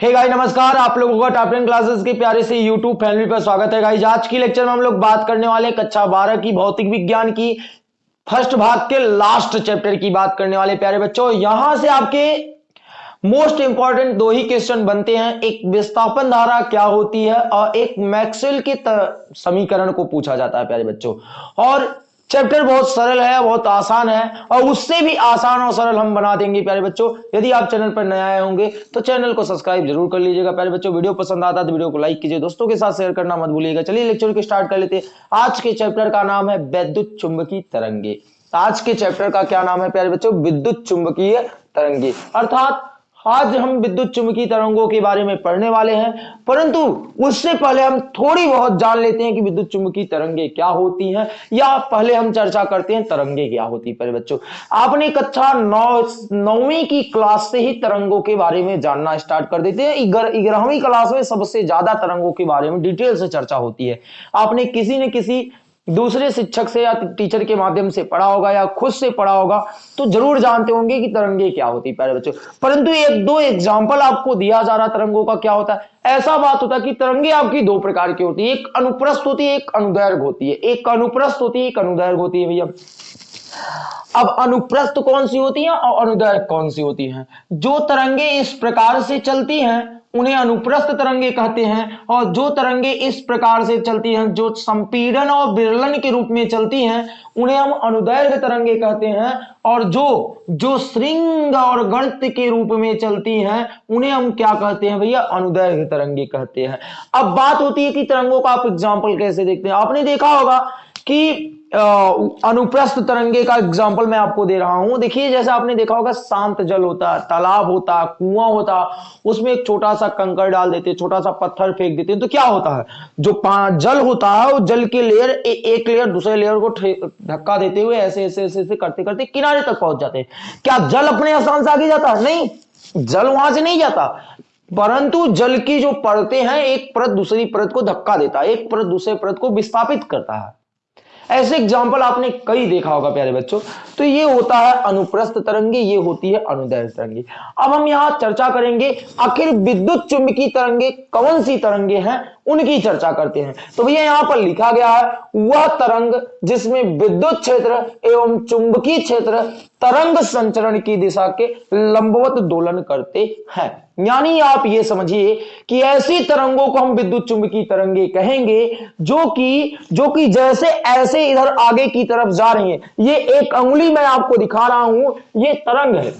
हे गाई नमस्कार। आप लोगों का टॉप टेन क्लासेस के प्यारे से यूट्यूब फैमिली पर स्वागत है गाइज़ आज की लेक्चर में हम लोग बात करने वाले कक्षा बारह की भौतिक विज्ञान की। फ़र्स्ट भाग के लास्ट चैप्टर की बात करने वाले प्यारे बच्चों। यहाँ से आपके मोस्ट इंपॉर्टेंट दो ही क्वेश्चन बनते हैं। एक विस्थापन धारा क्या होती है और एक मैक्सवेल के समीकरण को पूछा जाता है, प्यारे बच्चों। और चैप्टर बहुत सरल है, बहुत आसान है, और उससे भी आसान और सरल हम बना देंगे प्यारे बच्चों। यदि आप चैनल पर नए आए होंगे तो चैनल को सब्सक्राइब ज़रूर कर लीजिएगा। प्यारे बच्चों, वीडियो पसंद आता है तो वीडियो को लाइक कीजिए, दोस्तों के साथ शेयर करना मत भूलिएगा। चलिए लेक्चर को स्टार्ट कर लेते हैं। आज के चैप्टर का नाम है वैद्युत चुंबकी तरंगे। आज के चैप्टर का क्या नाम है प्यारे बच्चों? विद्युत चुंबकीय तरंगे। अर्थात आज हम विद्युत चुंबकीय तरंगों के बारे में पढ़ने वाले हैं, परंतु उससे पहले हम थोड़ी बहुत जान लेते हैं कि विद्युत चुंबकीय तरंगे क्या होती हैं, या पहले हम चर्चा करते हैं तरंगे क्या होती है। बच्चों, आपने कक्षा नौ, नौवीं की क्लास से ही तरंगों के बारे में जानना स्टार्ट कर देते हैं। ग्यारहवीं क्लास में सबसे ज़्यादा तरंगों के बारे में डिटेल से चर्चा होती है। आपने किसी न किसी दूसरे शिक्षक से या टीचर के माध्यम से पढ़ा होगा या खुद से पढ़ा होगा तो ज़रूर जानते होंगे कि तरंगे क्या होती प्यारे बच्चों। परंतु एक दो एग्ज़ाम्पल आपको दिया जा रहा तरंगों का क्या होता है? ऐसा बात होता है कि तरंगे आपकी दो प्रकार की होती है, एक अनुप्रस्थ होती है, एक अनुदैर्घ होती है। एक अनुप्रस्थ होती है, एक अनुदैर्घ होती है, भैया। अब अनुप्रस्थ कौन सी होती है और अनुदैर्घ कौन सी होती है? जो तरंगे इस प्रकार से चलती हैं, उन्हें अनुप्रस्थ तरंगे कहते हैं, और जो तरंगे इस प्रकार से चलती हैं, जो संपीड़न और विरलन के रूप में चलती हैं, उन्हें हम अनुदैर्घ तरंगे कहते हैं, और जो जो श्रृंग और गर्त के रूप में चलती हैं, उन्हें हम क्या कहते हैं भैया? अनुदैर्घ तरंगे कहते हैं। अब बात होती है कि तरंगों का आप एग्ज़ाम्पल कैसे देखते हैं? आपने देखा होगा कि अनुप्रस्थ तरंगे का एग्ज़ाम्पल मैं आपको दे रहा हूँ। देखिए जैसे आपने देखा होगा शांत जल होता है तालाब होता कुआँ होता उसमें एक छोटा सा कंकर डाल देते छोटा सा पत्थर फेंक देते तो क्या होता है? जो जल होता है वो जल के लेयर ए, एक लेयर दूसरे लेयर को धक्का देते हुए ऐसे ऐसे ऐसे ऐसे करते करते किनारे तक पहुँच जाते हैं। क्या जल अपने स्थान से आगे जाता? नहीं। जल वहाँ से नहीं जाता। परंतु जल की जो परतें हैं एक परत दूसरी परत को धक्का देता है एक परत दूसरे परत को विस्थापित करता है। ऐसे एग्ज़ाम्पल आपने कई देखा होगा प्यारे बच्चों। तो ये होता है अनुप्रस्थ तरंगी, ये होती है अनुदैर्घ तरंगी। अब हम यहाँ चर्चा करेंगे, आखिर विद्युत चुंबकीय तरंगे कौन सी तरंगे हैं? उनकी चर्चा करते हैं। तो भैया, यहाँ पर लिखा गया है, वह तरंग जिसमें विद्युत क्षेत्र एवं चुंबकीय क्षेत्र तरंग संचरण की दिशा के लंबवत दोलन करते हैं। यानी आप ये समझिए कि ऐसी तरंगों को हम विद्युत चुंबकीय तरंगे कहेंगे, जो कि जो कि जैसे ऐसे इधर आगे की तरफ़ जा रही हैं। ये एक अंगुली मैं आपको दिखा रहा हूँ, ये तरंग है।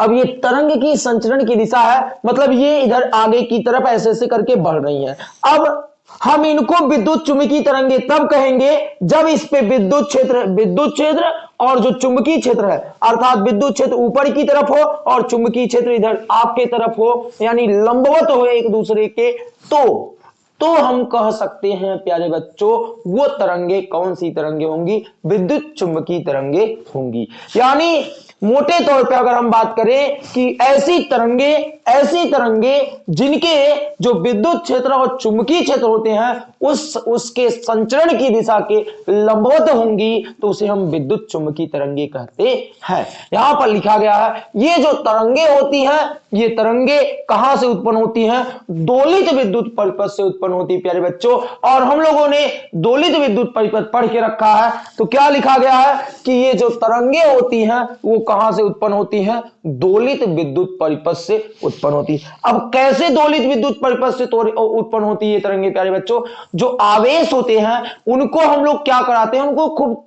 अब ये तरंग की संचरण की दिशा है मतलब ये इधर आगे की तरफ़ ऐसे ऐसे करके बढ़ रही है। अब हम इनको विद्युत चुंबकीय तरंगे तब कहेंगे जब इस पे विद्युत क्षेत्र विद्युत क्षेत्र और जो चुंबकीय क्षेत्र है, अर्थात विद्युत क्षेत्र ऊपर की तरफ़ हो और चुंबकीय क्षेत्र इधर आपके तरफ़ हो, यानी लंबवत हो एक दूसरे के तो तो हम कह सकते हैं, प्यारे बच्चों, वो तरंगे कौन सी तरंगे होंगी? विद्युत चुंबकीय तरंगे होंगी। यानी मोटे तौर पे अगर हम बात करें कि ऐसी तरंगे ऐसी तरंगे जिनके जो विद्युत क्षेत्र और चुंबकीय क्षेत्र होते हैं, उस, उसके संचरण की दिशा के लंबवत होंगी तो उसे हम विद्युत चुंबकीय तरंगे कहते हैं। यहाँ पर लिखा गया है, ये जो तरंगे होती हैं ये तरंगे कहाँ से उत्पन्न होती हैं? दोलित विद्युत परिपथ से उत्पन्न होती है, प्यारे बच्चों। और हम लोगों ने दोलित विद्युत परिपथ पढ़ के रखा है। तो क्या लिखा गया है कि ये जो तरंगे होती हैं, वो कहाँ से उत्पन्न होती हैं? दोलित विद्युत परिपथ से उत्पन्न होती है। अब कैसे दोलित विद्युत परिपथ से उत्पन्न होती है ये तरंगे, प्यारे बच्चों? जो आवेश होते हैं, उनको हम लोग क्या कराते हैं? उनको खूब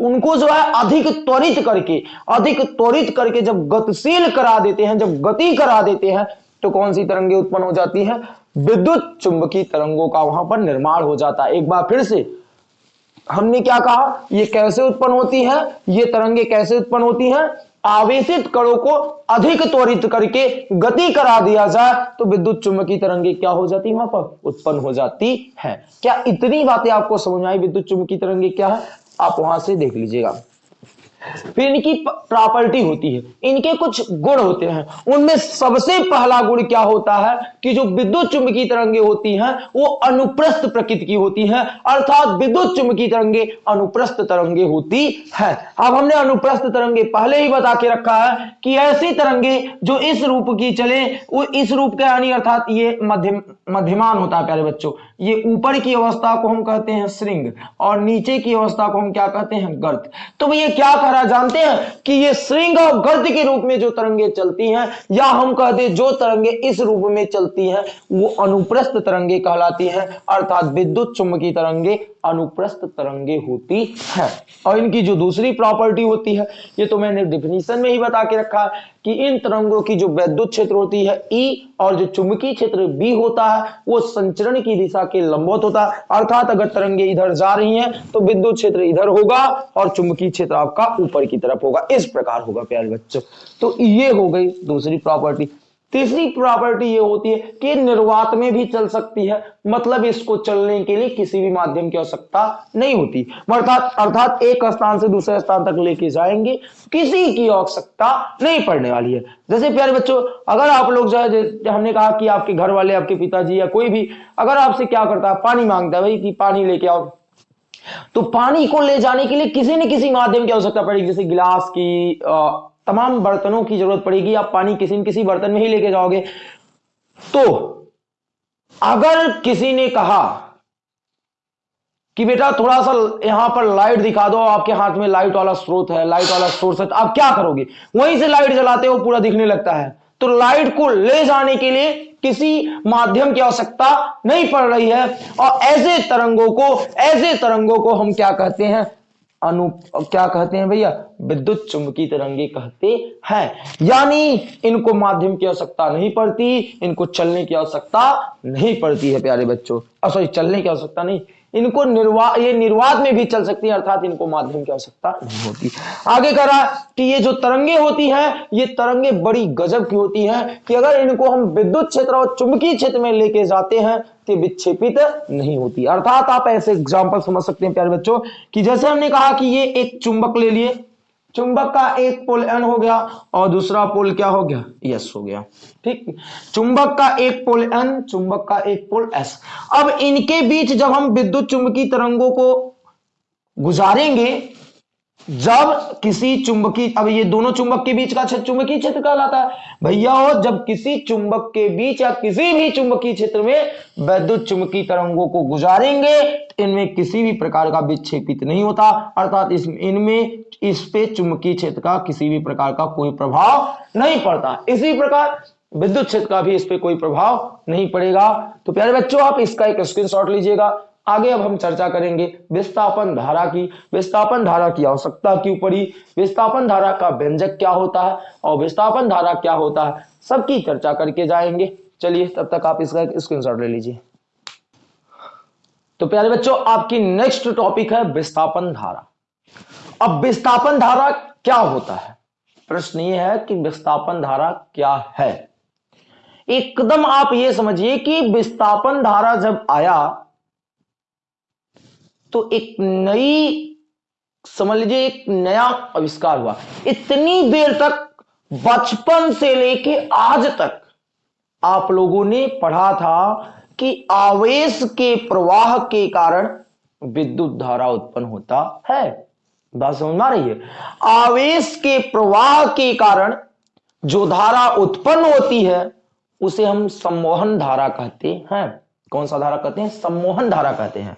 उनको जो है अधिक त्वरित करके, अधिक त्वरित करके जब गतिशील करा देते हैं, जब गति करा देते हैं तो कौन सी तरंगे उत्पन्न हो जाती है? विद्युत चुंबकीय तरंगों का वहाँ पर निर्माण हो जाता है। एक बार फिर से, हमने क्या कहा? ये कैसे उत्पन्न होती है? ये तरंगे कैसे उत्पन्न होती हैं? आवेशित कणों को अधिक त्वरित करके गति करा दिया जाए तो विद्युत चुंबकीय तरंगे क्या हो जाती वहाँ पर उत्पन्न हो जाती है। क्या इतनी बातें आपको समझ आई? विद्युत चुंबकीय तरंगे क्या है? आप वहाँ से देख लीजिएगा। फिर इनकी प्रॉपर्टी होती है, इनके कुछ गुण होते हैं। उनमें सबसे पहला गुण क्या होता है कि जो विद्युत चुंबकीय तरंगे होती हैं, वो अनुप्रस्थ प्रकृति की होती हैं, अर्थात विद्युत चुंबकीय तरंगे अनुप्रस्थ तरंगे होती है। अब हमने अनुप्रस्थ तरंगे पहले ही बता के रखा है कि ऐसी तरंगे जो इस रूप की चले, वो इस रूप के यानी अर्थात ये मध्यम मध्यमान होता है, प्यारे बच्चों। ये ऊपर की अवस्था को हम कहते हैं श्रृंग और नीचे की अवस्था को हम क्या कहते हैं गर्त। तो भैया क्या कह रहा जानते हैं कि ये श्रृंग और गर्त के रूप में जो तरंगे चलती हैं, या हम कहते हैं जो तरंगे इस रूप में चलती हैं, वो अनुप्रस्थ तरंगे कहलाती हैं, अर्थात विद्युत चुंबकीय तरंगे अनुप्रस्थ तरंगे होती है। और इनकी जो दूसरी प्रॉपर्टी होती है, ये तो मैंने डिफिनीशन में ही बता के रखा है कि इन तरंगों की जो वैद्युत क्षेत्र होती है ई और जो चुंबकीय क्षेत्र बी होता है, वो संचरण की दिशा के लंबवत होता है। अर्थात अगर तरंगे इधर जा रही हैं तो विद्युत क्षेत्र इधर होगा और चुंबकीय क्षेत्र आपका ऊपर की तरफ़ होगा। इस प्रकार होगा, प्यारे बच्चों। तो ये हो गई दूसरी प्रॉपर्टी तीसरी प्रॉपर्टी ये होती है कि निर्वात में भी चल सकती है। मतलब इसको चलने के लिए किसी भी माध्यम की आवश्यकता नहीं होती। अर्थात अर्थात एक स्थान से दूसरे स्थान तक लेके जाएँगे किसी की आवश्यकता नहीं पड़ने वाली है। जैसे प्यारे बच्चों अगर आप लोग जो है हमने कहा कि आपके घर वाले आपके पिताजी या कोई भी अगर आपसे क्या करता है पानी माँगता है भाई कि पानी लेके आओ। तो पानी को ले जाने के लिए किसी न किसी माध्यम की आवश्यकता पड़ेगी जैसे गिलास की आ, तमाम बर्तनों की ज़रूरत पड़ेगी, आप पानी किसी न किसी बर्तन में ही लेके जाओगे। तो अगर किसी ने कहा कि बेटा थोड़ा सा यहाँ पर लाइट दिखा दो, आपके हाथ में लाइट वाला स्रोत है, लाइट वाला सोर्स है तो आप क्या करोगे? वहीं से लाइट जलाते हो, पूरा दिखने लगता है। तो लाइट को ले जाने के लिए किसी माध्यम की आवश्यकता नहीं पड़ रही है। और ऐसे तरंगों को, ऐसे तरंगों को हम क्या कहते हैं? अनु, क्या कहते हैं भैया? विद्युत चुंबकीय तरंगे कहते हैं। यानी इनको माध्यम की आवश्यकता नहीं पड़ती, इनको चलने की आवश्यकता नहीं पड़ती है, प्यारे बच्चों। सॉरी चलने की आवश्यकता नहीं इनको निर्वा, ये निर्वाद में भी चल सकती है, अर्थात इनको माध्यम की आवश्यकता नहीं होती। आगे कह रहा कि ये जो तरंगे होती हैं, ये तरंगे बड़ी गजब की होती हैं कि अगर इनको हम विद्युत क्षेत्र और चुंबकीय क्षेत्र में लेके जाते हैं तो विक्षेपित नहीं होती। अर्थात आप ऐसे एग्ज़ाम्पल समझ सकते हैं, प्यारे बच्चों, की जैसे हमने कहा कि ये एक चुंबक ले लिए चुंबक का एक पोल एन हो गया और दूसरा पोल क्या हो गया? यस हो गया। ठीक? चुंबक का एक पोल एन चुंबक का एक पोल एस अब इनके बीच जब हम विद्युत चुंबकीय तरंगों को गुजारेंगे जब किसी चुंबकीय, अब ये दोनों चुंबक के बीच का क्षेत्र, चुंबकीय क्षेत्र कहलाता है। भैया हो जब किसी चुंबक के बीच या किसी भी चुंबकीय क्षेत्र में वैद्युत चुंबकीय तरंगों को गुजारेंगे इनमें किसी भी प्रकार का विक्षेपित नहीं होता। अर्थात इस, इनमें इस पे चुंबकीय क्षेत्र का किसी भी प्रकार का कोई प्रभाव नहीं पड़ता। इसी प्रकार विद्युत क्षेत्र का भी इस पे कोई प्रभाव नहीं पड़ेगा। तो प्यारे बच्चों, आप इसका एक स्क्रीनशॉट लीजिएगा। आगे अब हम चर्चा करेंगे विस्थापन धारा की। विस्थापन धारा की आवश्यकता क्यों पड़ी विस्थापन धारा का व्यंजक क्या होता है और विस्थापन धारा क्या होता है, सबकी चर्चा करके जाएँगे। चलिए तब तक आप इसका स्क्रीनशॉट ले लीजिए। तो प्यारे बच्चों, आपकी नेक्स्ट टॉपिक है विस्थापन धारा। अब विस्थापन धारा क्या होता है? प्रश्न ये है कि विस्थापन धारा क्या है? एकदम आप ये समझिए कि विस्थापन धारा जब आया तो एक नई, समझ लीजिए, एक नया आविष्कार हुआ। इतनी देर तक, बचपन से लेके आज तक, आप लोगों ने पढ़ा था कि आवेश के प्रवाह के कारण विद्युत धारा उत्पन्न होता है। बात समझ आ रही है? आवेश के प्रवाह के कारण जो धारा उत्पन्न होती है, उसे हम सम्मोहन धारा कहते हैं। कौन सा धारा कहते हैं? सम्मोहन धारा कहते हैं।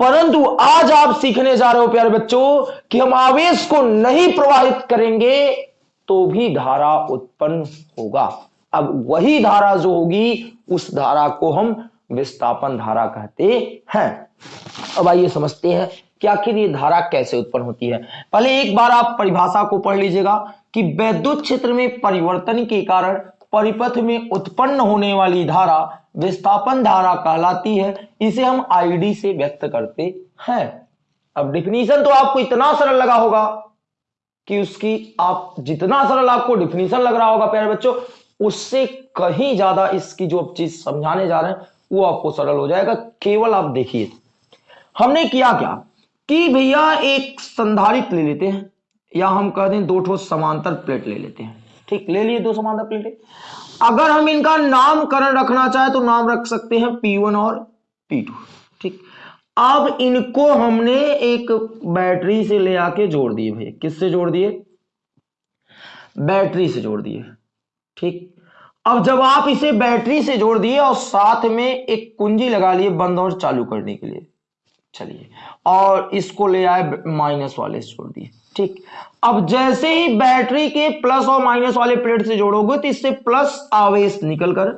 परंतु आज आप सीखने जा रहे हो, प्यारे बच्चों, कि हम आवेश को नहीं प्रवाहित करेंगे तो भी धारा उत्पन्न होगा। अब वही धारा जो होगी, उस धारा को हम विस्थापन धारा कहते हैं। अब आइए समझते हैं कि आखिर ये धारा कैसे उत्पन्न होती है। पहले एक बार आप परिभाषा को पढ़ लीजिएगा कि वैद्युत क्षेत्र में परिवर्तन के कारण परिपथ में उत्पन्न होने वाली धारा विस्थापन धारा कहलाती है। इसे हम आईडी से व्यक्त करते हैं। अब डिफिनीशन तो आपको इतना सरल लगा होगा कि उसकी आप जितना सरल आपको डिफिनीशन लग रहा होगा, प्यारे बच्चों, उससे कहीं ज़्यादा इसकी जो चीज़ समझाने जा रहे हैं, वो आपको सरल हो जाएगा। केवल आप देखिए, हमने किया क्या कि भैया एक संधारित ले लेते हैं, या हम कह दें दो ठो समांतर प्लेट ले लेते हैं। ठीक, ले लिए दो समांतर प्लेटें अगर हम इनका नामकरण रखना चाहे तो नाम रख सकते हैं P1 और P2 ठीक। अब इनको हमने एक बैटरी से ले आके जोड़ दिए भाई किससे जोड़ दिए? बैटरी से जोड़ दिए, ठीक। अब जब आप इसे बैटरी से जोड़ दिए और साथ में एक कुंजी लगा लिए बंद और चालू करने के लिए, चलिए। और इसको ले आए माइनस वाले से जोड़ दिए। ठीक। अब जैसे ही बैटरी के प्लस और माइनस वाले प्लेट से जोड़ोगे तो इससे प्लस आवेश निकलकर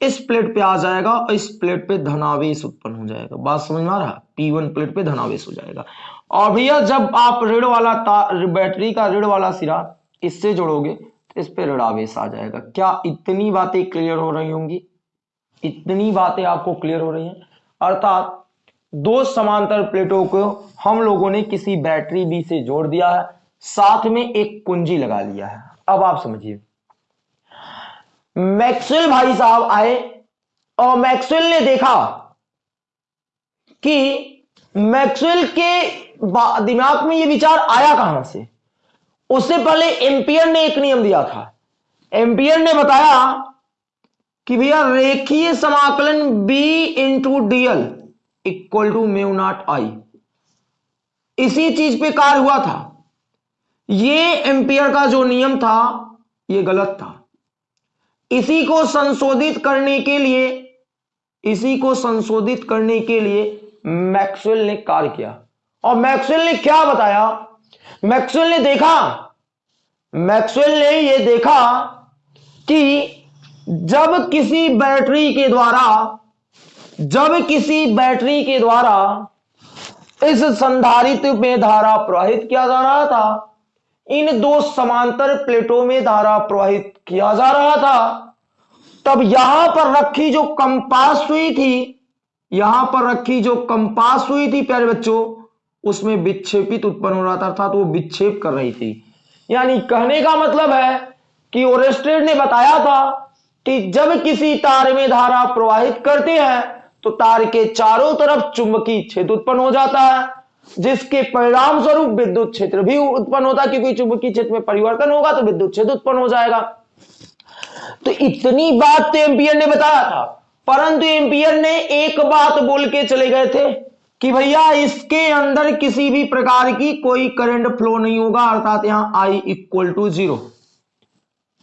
इस प्लेट पे आ जाएगा और इस प्लेट पे धनावेश उत्पन्न हो जाएगा। बात समझ में आ रहा? पी वन प्लेट पे धनावेश हो जाएगा। और भैया, जब आप ऋण वाला तार बैटरी का ऋण वाला सिरा इससे जोड़ोगे तो इस पे ऋणावेश आ जाएगा। क्या इतनी बातें क्लियर हो रही होंगी? इतनी बातें आपको क्लियर हो रही हैं। अर्थात दो समांतर प्लेटों को हम लोगों ने किसी बैटरी बी से जोड़ दिया है, साथ में एक कुंजी लगा लिया है। अब आप समझिए। मैक्सवेल भाई साहब आए और मैक्सवेल ने देखा कि मैक्सवेल के दिमाग में यह विचार आया कहाँ से? उससे पहले एम्पियर ने एक नियम दिया था। एम्पियर ने बताया कि भैया रेखीय समाकलन B into DL equal to mu naught I. इसी चीज़ पे कार्य हुआ था। ये एम्पियर का जो नियम था, ये गलत था। इसी को संशोधित करने के लिए, इसी को संशोधित करने के लिए मैक्सवेल ने कार्य किया। और मैक्सवेल ने क्या बताया? मैक्सवेल ने देखा? मैक्सवेल ने यह देखा कि जब किसी बैटरी के द्वारा जब किसी बैटरी के द्वारा इस संधारित्र में धारा प्रवाहित किया जा रहा था, इन दो समांतर प्लेटों में धारा प्रवाहित किया जा रहा था, तब यहाँ पर रखी जो कंपास हुई थी, यहाँ पर रखी जो कंपास हुई थी, प्यारे बच्चों, उसमें विक्षेपित उत्पन्न हो रहा था, अर्थात वो विक्षेप कर रही थी। यानी कहने का मतलब है कि ओरेस्टेड ने बताया था कि जब किसी तार में धारा प्रवाहित करते हैं तो तार के चारों तरफ़ चुंबकीय क्षेत्र उत्पन्न हो जाता है, जिसके परिणाम स्वरूप विद्युत क्षेत्र भी उत्पन्न होता है, क्योंकि चुंबकीय क्षेत्र में परिवर्तन होगा तो विद्युत क्षेत्र उत्पन्न हो जाएगा। तो इतनी बात तो एम्पियर ने बताया था, परंतु एम्पियर ने एक बात बोल के चले गए थे कि भैया, इसके अंदर किसी भी प्रकार की कोई करंट फ्लो नहीं होगा, अर्थात यहाँ आई इक्वल टू ज़ीरो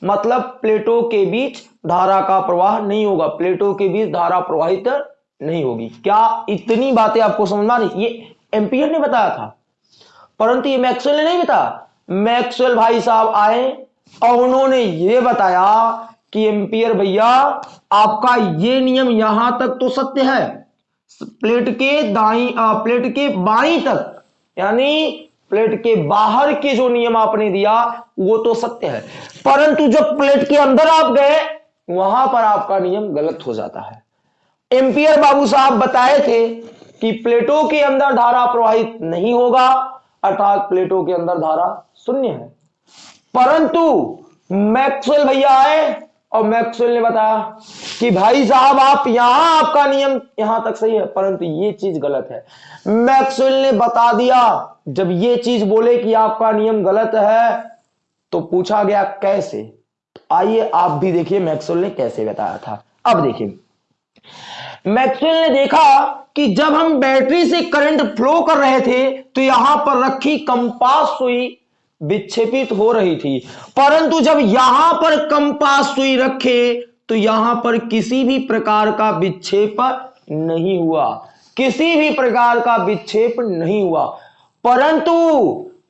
मतलब प्लेटों के बीच धारा का प्रवाह नहीं होगा, प्लेटों के बीच धारा प्रवाहित नहीं होगी। क्या इतनी बातें आपको समझ में ये एम्पियर ने बताया था। परंतु ये मैक्सवेल ने नहीं बताया। मैक्सवेल भाई साहब आए और उन्होंने ये बताया कि एम्पियर भैया, आपका ये नियम यहाँ तक तो सत्य है। प्लेट के दाई प्लेट के बाई तक, यानी प्लेट के बाहर के जो नियम आपने दिया, वो तो सत्य है। परंतु जब प्लेट के अंदर आप गए, वहाँ पर आपका नियम गलत हो जाता है। एम्पियर बाबू साहब बताए थे कि प्लेटो के अंदर धारा प्रवाहित नहीं होगा, अर्थात प्लेटो के अंदर धारा शून्य है। परंतु मैक्सवेल भैया आए और मैक्सवेल ने बताया कि भाई साहब, आप यहाँ, आपका नियम यहाँ तक सही है, परंतु ये चीज़ गलत है। मैक्सवेल ने बता दिया, जब ये चीज़ बोले कि आपका नियम गलत है तो पूछा गया कैसे? आइए आप भी देखिए मैक्सवेल ने कैसे बताया था। अब देखिए। मैक्सवेल ने देखा कि जब हम बैटरी से करंट फ्लो कर रहे थे तो यहाँ पर रखी कंपास सुई विक्षेपित हो रही थी। परंतु जब यहाँ पर कंपास सुई रखे तो यहाँ पर किसी भी प्रकार का विक्षेप नहीं हुआ। किसी भी प्रकार का विक्षेप नहीं हुआ। परंतु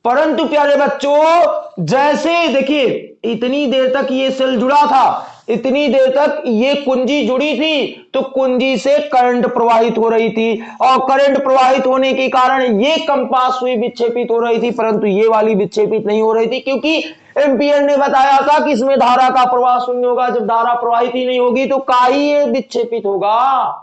परंतु प्यारे बच्चों, जैसे देखिए, इतनी देर तक ये सेल जुड़ा था इतनी देर तक ये कुंजी जुड़ी थी तो कुंजी से करंट प्रवाहित हो रही थी। और करंट प्रवाहित होने के कारण ये कंपास हुई, विक्षेपित हो रही थी, परंतु ये वाली विक्षेपित नहीं हो रही थी, क्योंकि एम्पियर ने बताया था कि इसमें धारा का प्रवाह शून्य होगा, जब धारा प्रवाहित ही नहीं होगी तो का ही ये विक्षेपित होगा?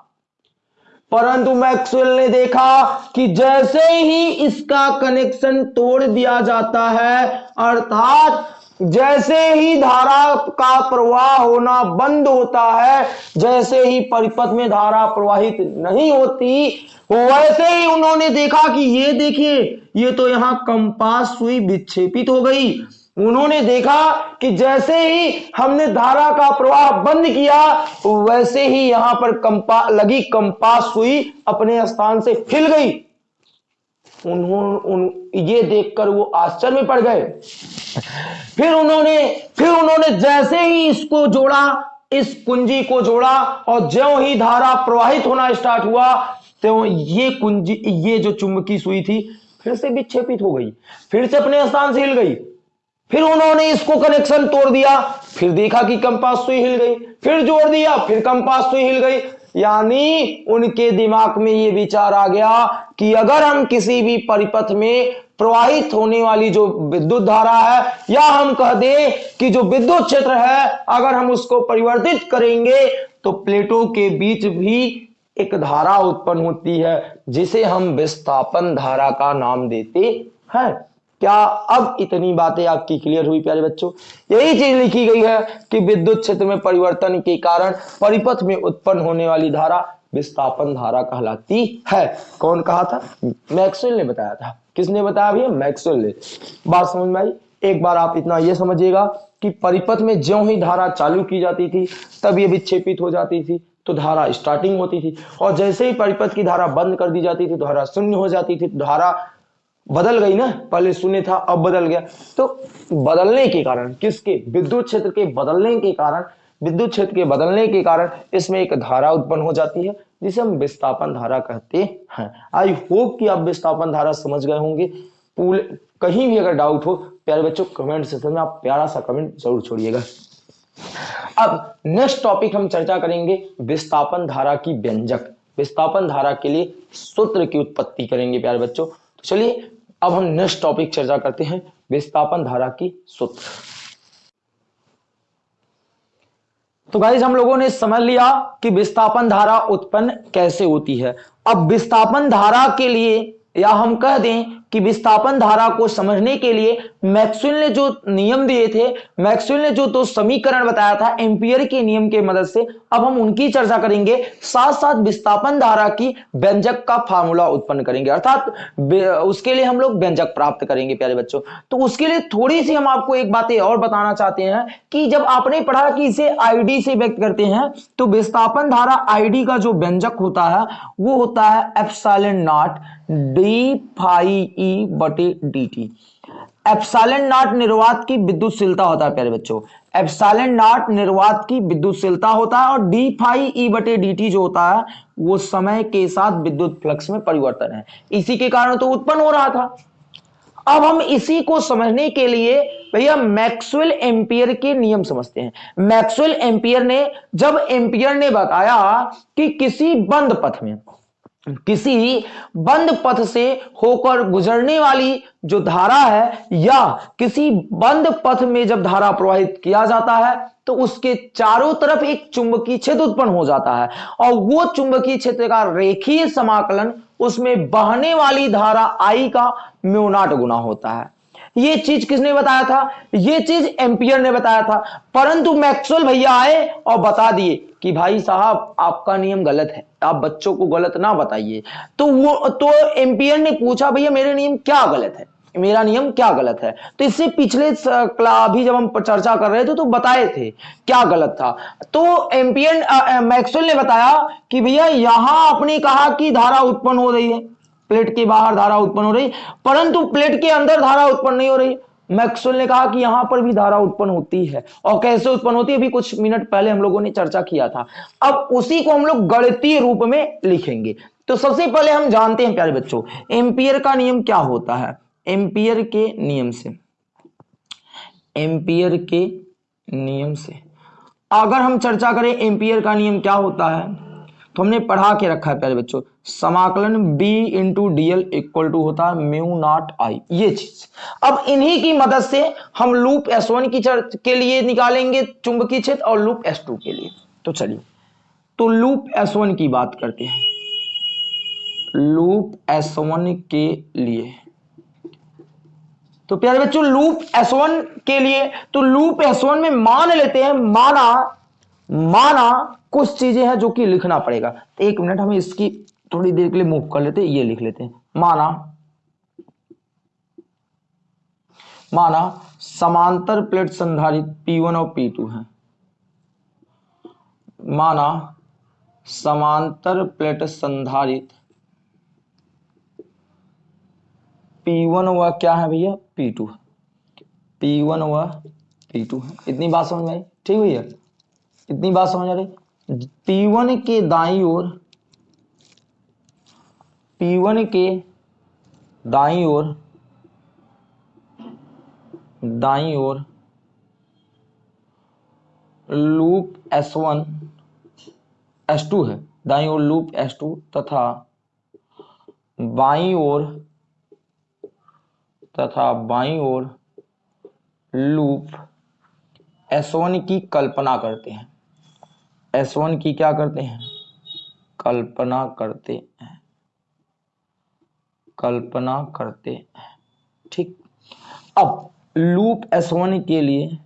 परंतु मैक्सवेल ने देखा कि जैसे ही इसका कनेक्शन तोड़ दिया जाता है, अर्थात जैसे ही धारा का प्रवाह होना बंद होता है, जैसे ही परिपथ में धारा प्रवाहित नहीं होती, वैसे ही उन्होंने देखा कि ये देखिए, ये तो यहाँ कंपास सुई विक्षेपित हो गई। उन्होंने देखा कि जैसे ही हमने धारा का प्रवाह बंद किया, वैसे ही यहाँ पर कंपा, लगी कंपास सुई अपने स्थान से हिल गई। उन्होंने उन, ये देखकर वो आश्चर्य में पड़ गए। फिर उन्होंने फिर उन्होंने जैसे ही इसको जोड़ा, इस कुंजी को जोड़ा और ज्यो ही धारा प्रवाहित होना स्टार्ट हुआ तो ये कुंजी, ये जो चुंबकी सुई थी, फिर से विक्षेपित हो गई, फिर से अपने स्थान से हिल गई। फिर उन्होंने इसको कनेक्शन तोड़ दिया, फिर देखा कि कंपास सुई हिल गई, फिर जोड़ दिया, फिर कंपास सुई हिल गई यानी उनके दिमाग में ये विचार आ गया कि अगर हम किसी भी परिपथ में प्रवाहित होने वाली जो विद्युत धारा है, या हम कह दें कि जो विद्युत क्षेत्र है, अगर हम उसको परिवर्तित करेंगे तो प्लेटों के बीच भी एक धारा उत्पन्न होती है, जिसे हम विस्थापन धारा का नाम देते हैं। क्या अब इतनी बातें आपकी क्लियर हुई प्यारे बच्चों? यही चीज़ लिखी गई है कि विद्युत क्षेत्र में परिवर्तन के कारण परिपथ में उत्पन्न होने वाली धारा विस्थापन धारा कहलाती है। कौन कहा था? मैक्सवेल ने बताया था। किसने बताया भैया? मैक्सवेल ने। बात समझ में आई? एक बार आप इतना यह समझिएगा कि परिपथ में ज्यो ही धारा चालू की जाती थी, तब ये विक्षेपित हो जाती थी तो धारा स्टार्टिंग होती थी। और जैसे ही परिपथ की धारा बंद कर दी जाती थी तो धारा शून्य हो जाती थी तो धारा बदल गई ना, पहले शून्य था, अब बदल गया। तो बदलने के कारण, किसके? विद्युत क्षेत्र के बदलने के कारण, विद्युत क्षेत्र के बदलने के कारण इसमें एक धारा उत्पन्न हो जाती है, जिसे हम विस्थापन धारा कहते हैं। आई होप कि आप विस्थापन धारा समझ गए होंगे। पूल, कहीं भी अगर डाउट हो, प्यारे बच्चों कमेंट सेक्शन में आप प्यारा सा कमेंट ज़रूर छोड़िएगा। अब नेक्स्ट टॉपिक हम चर्चा करेंगे, विस्थापन धारा की व्यंजक। विस्थापन धारा के लिए सूत्र की उत्पत्ति करेंगे, प्यारे बच्चों। चलिए, अब हम नेक्स्ट टॉपिक चर्चा करते हैं, विस्थापन धारा की सूत्र। तो गाइज़ हम लोगों ने समझ लिया कि विस्थापन धारा उत्पन्न कैसे होती है। अब विस्थापन धारा के लिए या हम कह दें कि विस्थापन धारा को समझने के लिए मैक्सवेल ने जो नियम दिए थे, मैक्सवेल ने जो दो समीकरण बताया था, एम्पियर के नियम के मदद से, अब हम उनकी चर्चा करेंगे। साथ साथ विस्थापन धारा की व्यंजक का फार्मूला उत्पन्न करेंगे। अर्थात उसके लिए हम लोग व्यंजक प्राप्त करेंगे, प्यारे बच्चों। तो उसके लिए थोड़ी सी हम आपको एक बातें और बताना चाहते हैं कि जब आपने पढ़ा कि इसे आईडी से व्यक्त करते हैं तो विस्थापन धारा आईडी का जो व्यंजक होता है, वो होता है F naught D phi E बटे डी टी एप्साइलन नॉट निर्वात की विद्युतशीलता होता है, प्यारे बच्चों। एप्साइलन नॉट निर्वात की विद्युतशीलता होता है और डी फाई ई बटे डी टी जो होता है, वो समय के साथ विद्युत फ्लक्स में परिवर्तन है। इसी के कारण तो उत्पन्न हो रहा था। अब हम इसी को समझने के लिए भैया मैक्सवेल एम्पियर के नियम समझते हैं। मैक्सवेल एम्पियर ने, जब एम्पियर ने बताया कि किसी बंद पथ में किसी बंद पथ से होकर गुजरने वाली जो धारा है या किसी बंद पथ में जब धारा प्रवाहित किया जाता है तो उसके चारों तरफ़ एक चुंबकीय क्षेत्र उत्पन्न हो जाता है। और वो चुंबकीय क्षेत्र का रेखीय समाकलन, उसमें बहने वाली धारा आई का म्यूनाट गुना होता है। ये चीज़ किसने बताया था? ये चीज़ एम्पियर ने बताया था। परंतु मैक्सवेल भैया आए और बता दिए कि भाई साहब, आपका नियम गलत है। आप बच्चों को गलत ना बताइए। तो वो तो एम्पियर ने पूछा, भैया, मेरे नियम क्या गलत है? मेरा नियम क्या गलत है? तो इससे पिछले अभी जब हम चर्चा कर रहे थे तो बताए थे क्या गलत था। तो एम्पियर मैक्सवेल ने बताया कि भैया, यहाँ आपने कहा कि धारा उत्पन्न हो रही है। प्लेट के बाहर धारा उत्पन्न हो रही, परंतु प्लेट के अंदर धारा उत्पन्न नहीं हो रही। मैक्सवेल ने कहा कि यहाँ पर भी धारा उत्पन्न होती है। और कैसे उत्पन्न होती है? अभी कुछ मिनट पहले हम लोगों ने चर्चा किया था। अब उसी को हम लोग गणितीय रूप में लिखेंगे। तो सबसे पहले हम जानते हैं, प्यारे बच्चों, एम्पियर का नियम क्या होता है? एम्पियर के नियम से। एम्पियर के नियम से। अगर हम चर्चा करें, एम्पियर का नियम क्या होता है? तो हमने पढ़ा के रखा है प्यारे बच्चों, समाकलन b into DL equal to होता है म्यू नॉट आई ये चीज़। अब इन्हीं की मदद से हम लूप S1 की के लिए निकालेंगे चुंबकीय क्षेत्र और लूप S2 के लिए। तो चलिए तो लूप S1 की बात करते हैं। लूप S1 के लिए। तो प्यारे बच्चों लूप एस वन के लिए तो लूप एस वन में मान लेते हैं, माना माना कुछ चीज़ें हैं जो कि लिखना पड़ेगा। एक मिनट, हम इसकी थोड़ी देर के लिए मूव कर लेते ये लिख लेते हैं। माना माना समांतर प्लेट संधारित P1 और P2 है। माना समांतर प्लेट संधारित P1 व क्या है भैया? P2 P1 व P2 है। इतनी बात समझ में आई? ठीक भैया? इतनी बात समझ आ रही? P1 के दाई ओर P1 के दाई ओर दाई ओर लूप S1 S2 है। दाई ओर लूप S2 तथा बाई ओर, तथा बाई ओर लूप S1 की कल्पना करते हैं। S1 की क्या करते हैं? कल्पना करते हैं। कल्पना करते हैं। ठीक। अब लूप S1 के लिए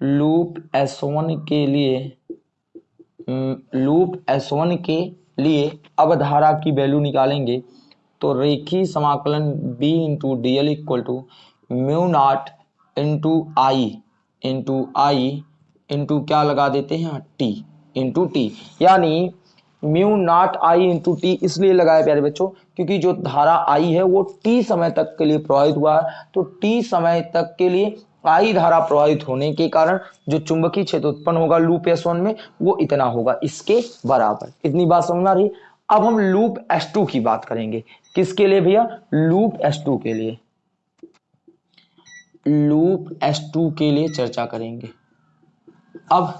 लूप S1 के लिए लूप S1 के लिए अब धारा की वैल्यू निकालेंगे तो रेखी समाकलन b into D L equal to mu naught into I into I into क्या लगा देते हैं? टी इंटू टी यानी mu naught I into T इसलिए लगाया प्यारे बच्चों, क्योंकि जो धारा आई है, वो टी समय तक के लिए प्रभावित हुआ है। तो टी समय तक के लिए आई धारा प्रभावित होने के कारण जो चुंबकीय क्षेत्र उत्पन्न होगा लूप एस वन में, वो इतना होगा इसके बराबर। इतनी बात समझना रही अब हम लूप एस टू की बात करेंगे। किसके लिए भैया? लूप एस टू के लिए। लूप एस टू के लिए चर्चा करेंगे। अब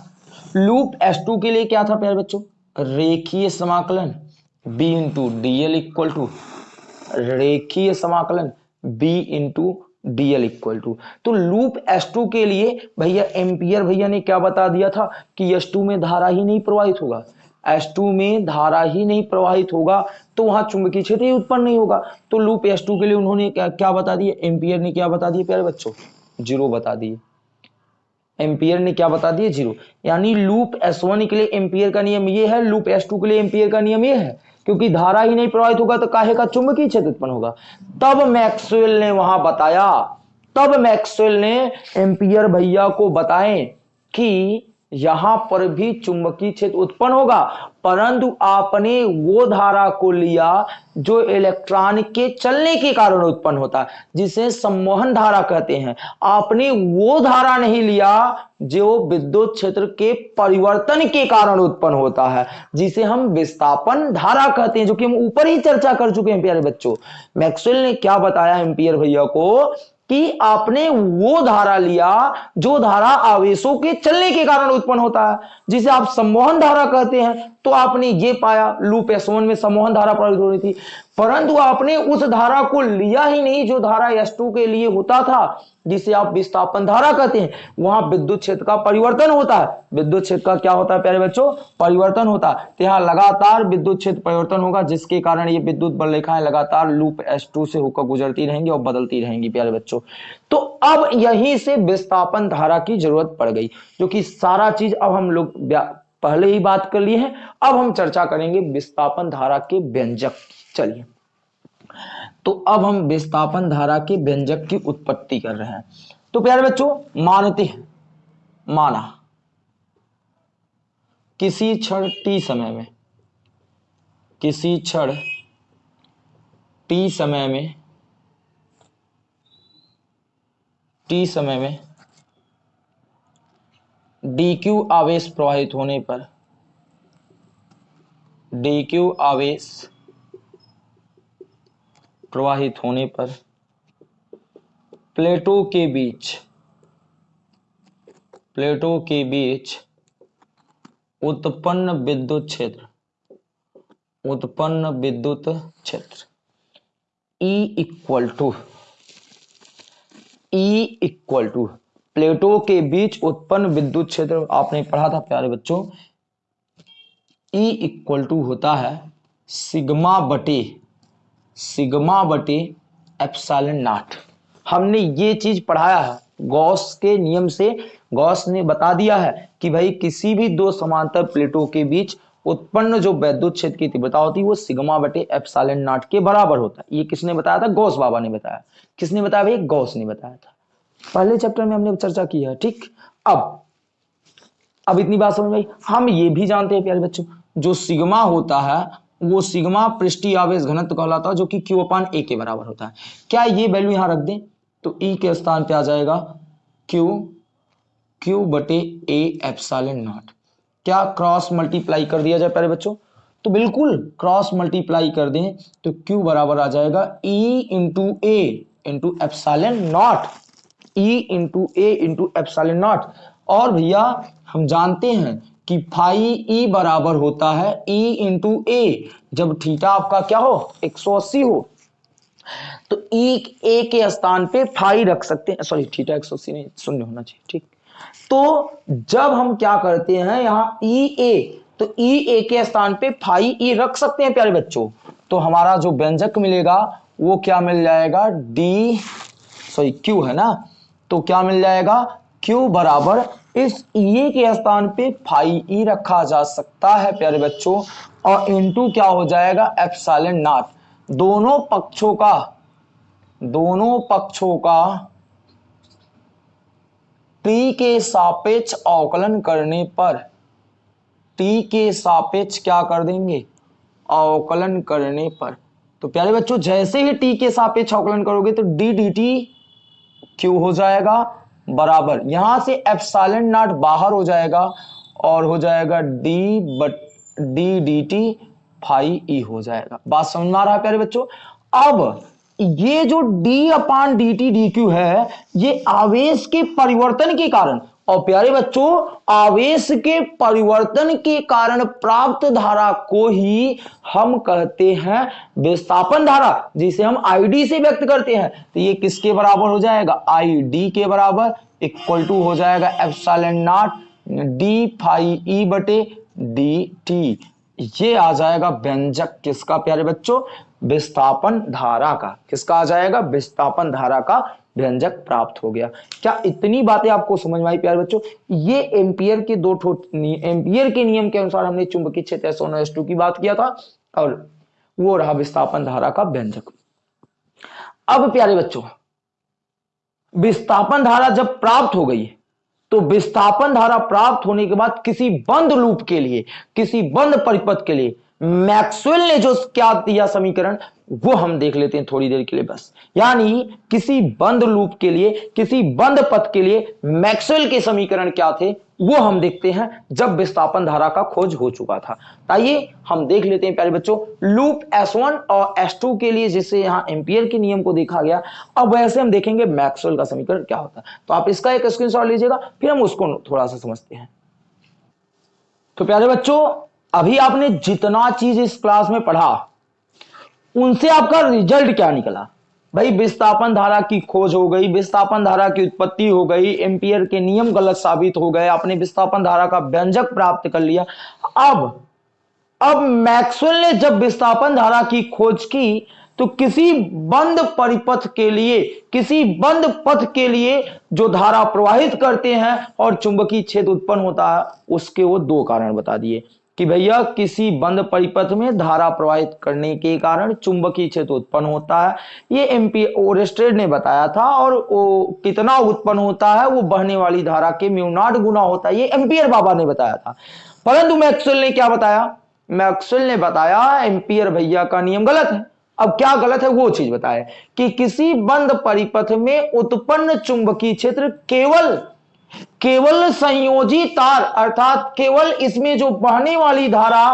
लूप एस टू के लिए क्या था प्यारे बच्चों? रेखीय समाकलन, b into D L equal to रेखीय समाकलन, b into D L equal to तो लूप एस टू के लिए भैया एम्पियर भैया ने क्या बता दिया था कि एस टू में धारा ही नहीं प्रवाहित होगा। S2 में धारा ही नहीं प्रवाहित होगा तो वहाँ चुंबकीय क्षेत्र ही उत्पन्न नहीं होगा। तो लूप S2 के लिए उन्होंने क्या क्या बता दिया? एम्पियर ने क्या बता दिया प्यारे बच्चों? ज़ीरो बता दिए। एम्पियर ने क्या बता दिया? ज़ीरो। यानी लूप एस वन के लिए एम्पियर का नियम ये है, लूप एस टू के लिए एम्पियर का नियम ये है, क्योंकि धारा ही नहीं प्रवाहित होगा तो काहे का? चुंबकीय क्षेत्र उत्पन्न होगा। तब मैक्सवेल ने वहाँ बताया, तब मैक्सवेल ने एम्पियर भैया को बताएँ कि यहाँ पर भी चुंबकीय क्षेत्र उत्पन्न होगा। परंतु आपने वो धारा को लिया जो इलेक्ट्रॉन के चलने के कारण उत्पन्न होता है जिसे सम्मोहन धारा कहते हैं। आपने वो धारा नहीं लिया जो विद्युत क्षेत्र के परिवर्तन के कारण उत्पन्न होता है, जिसे हम विस्थापन धारा कहते हैं, जो कि हम ऊपर ही चर्चा कर चुके हैं, प्यारे बच्चों। मैक्सवेल ने क्या बताया एम्पियर भैया को? कि आपने वो धारा लिया जो धारा आवेशों के चलने के कारण उत्पन्न होता है। जिसे आप सम्मोहन धारा कहते हैं तो आपने ये पाया, लूप एस में सम्मोहन धारा प्रवाहित हो रही थी। परंतु आपने उस धारा को लिया ही नहीं जो धारा एस के लिए होता था, जिसे आप विस्थापन धारा कहते हैं। वहाँ विद्युत क्षेत्र का परिवर्तन होता है। विद्युत क्षेत्र का क्या होता है प्यारे बच्चों? परिवर्तन होता है। तो यहाँ लगातार विद्युत क्षेत्र परिवर्तन होगा, जिसके कारण ये विद्युत बल रेखाएँ लगातार लूप एस से होकर गुजरती रहेंगी और बदलती रहेंगी, प्यारे बच्चों। तो अब यहीं से विस्थापन धारा की ज़रूरत पड़ गई, जो कि सारा चीज़ अब हम लोग पहले ही बात कर लिए हैं। अब हम चर्चा करेंगे विस्थापन धारा के व्यंजक चलिए। तो अब हम विस्थापन धारा के व्यंजक की उत्पत्ति कर रहे हैं। तो प्यारे बच्चों, मानते हैं, माना। किसी क्षण टी समय में, किसी क्षण टी समय में, टी समय में डी क्यू आवेश प्रवाहित होने पर डी क्यू आवेश प्रवाहित होने पर प्लेटों के बीच, प्लेटों के बीच उत्पन्न विद्युत क्षेत्र, उत्पन्न विद्युत क्षेत्र। E equal to E equal to प्लेटों के बीच उत्पन्न विद्युत क्षेत्र, आपने पढ़ा था प्यारे बच्चों E इक्वल टू होता है सिग्मा बटे सिग्मा बटे एप्साइलन नाट। हमने ये चीज़ पढ़ाया है। गॉस के नियम से गॉस ने बता दिया है कि भाई किसी भी दो समांतर प्लेटों के बीच उत्पन्न जो वैद्युत क्षेत्र की तीव्रता होती है, वो सिग्मा बटे एप्साइलन नाट के बराबर होता है। ये किसने बताया था? गौस बाबा ने बताया। किसने बताया भाई? गौस ने बताया था। पहले चैप्टर में हमने चर्चा की है, ठीक? अब अब इतनी बात समझ में हम ये भी जानते हैं, प्यारे बच्चों, जो सिग्मा होता है वो सिग्मा पृष्ठीय आवेश घनत्व कहलाता है, जो कि क्यू अपान ए के बराबर होता है। क्या ये वैल्यू यहाँ रख दें? तो e के स्थान पे आ जाएगा क्यू क्यू बटे ए एप्साइलन नॉट क्या क्रॉस मल्टीप्लाई कर दिया जाए प्यारे बच्चों? तो बिल्कुल क्रॉस मल्टीप्लाई कर दें तो क्यू बराबर आ जाएगा E into A into epsilon naught E into A into epsilon naught और भैया, हम जानते हैं कि फाई ई बराबर होता है ई इंटू ए। जब थीटा आपका क्या हो? 180 हो। तो ई ए के स्थान पे फाई रख सकते हैं। सॉरी थीटा 180 नहीं, शून्य होना चाहिए, ठीक। तो जब हम क्या करते हैं यहाँ ई ए तो ई ए के स्थान पे फाई ई रख सकते हैं, प्यारे बच्चों। तो हमारा जो व्यंजक मिलेगा, वो क्या मिल जाएगा? डी, सॉरी, क्यू है ना? तो क्या मिल जाएगा? क्यू बराबर इस ई के स्थान पे फाई ई रखा जा सकता है, प्यारे बच्चों। और इनटू क्या हो जाएगा? Epsilon naught. दोनों पक्षों का, दोनों पक्षों का टी के सापेक्ष अवकलन करने पर, टी के सापेक्ष क्या कर देंगे? अवकलन करने पर। तो प्यारे बच्चों, जैसे ही टी के सापेक्ष अवकलन करोगे तो डी डी टी क्यू हो जाएगा? बराबर। यहाँ से एप्साइलन नॉट बाहर हो जाएगा और हो जाएगा D but D D T phi E हो जाएगा। बात समझ आ रहा है प्यारे बच्चों? अब ये जो डी अपान डी टी डी क्यू है, ये आवेश के परिवर्तन के कारण और प्यारे बच्चों, आवेश के परिवर्तन के कारण प्राप्त धारा को ही हम कहते हैं विस्थापन धारा, जिसे हम आईडी से व्यक्त करते हैं। तो ये किसके बराबर हो जाएगा? आई डी के बराबर इक्वल टू हो जाएगा epsilon naught D phi E बटे डी टी ये आ जाएगा व्यंजक किसका, प्यारे बच्चों? विस्थापन धारा का। किसका आ जाएगा? विस्थापन धारा का व्यंजक प्राप्त हो गया। क्या इतनी बातें आपको समझ में आई प्यारे बच्चों? ये एम्पियर के दो एम्पियर के नियम के अनुसार हमने चुंबकीय क्षेत्र टू की बात किया था, और वो रहा विस्थापन धारा का व्यंजक। अब प्यारे बच्चों, विस्थापन धारा जब प्राप्त हो गई तो विस्थापन धारा प्राप्त होने के बाद किसी बंद लूप के लिए, किसी बंद परिपथ के लिए मैक्सवेल ने जो क्या दिया समीकरण, वो हम देख लेते हैं थोड़ी देर के लिए बस। यानी किसी बंद लूप के लिए, किसी बंद पथ के लिए मैक्सवेल के समीकरण क्या थे, वो हम देखते हैं जब विस्थापन धारा का खोज हो चुका था। आइए हम देख लेते हैं प्यारे बच्चों, लूप S1 और S2 के लिए जिसे यहाँ एम्पियर के नियम को देखा गया, अब वैसे हम देखेंगे मैक्सवेल का समीकरण क्या होता है। तो आप इसका एक स्क्रीनशॉट लीजिएगा, फिर हम उसको थोड़ा सा समझते हैं। तो प्यारे बच्चों अभी आपने जितना चीज़ इस क्लास में पढ़ा, उनसे आपका रिज़ल्ट क्या निकला? भाई, विस्थापन धारा की खोज हो गई, विस्थापन धारा की उत्पत्ति हो गई एम्पियर के नियम गलत साबित हो गए, आपने विस्थापन धारा का व्यंजक प्राप्त कर लिया। अब अब मैक्सवेल ने जब विस्थापन धारा की खोज की तो किसी बंद परिपथ के लिए, किसी बंद पथ के लिए जो धारा प्रवाहित करते हैं और चुंबकीय क्षेत्र उत्पन्न होता है, उसके वो दो कारण बता दिए। कि भैया किसी बंद परिपथ में धारा प्रवाहित करने के कारण चुंबकीय क्षेत्र उत्पन्न होता है। ये एमपी ओरेस्टेड ने बताया था और वो कितना उत्पन्न होता है, वो बहने वाली धारा के म्यूनाट गुना होता है, ये एम्पियर बाबा ने बताया था। परंतु मैक्सवेल ने क्या बताया? मैक्सवेल ने बताया एम्पियर भैया का नियम गलत है। अब क्या गलत है वो चीज़ बताए कि किसी बंद परिपथ में उत्पन्न चुंबकीय क्षेत्र केवल केवल संयोजी तार, अर्थात केवल इसमें जो बहने वाली धारा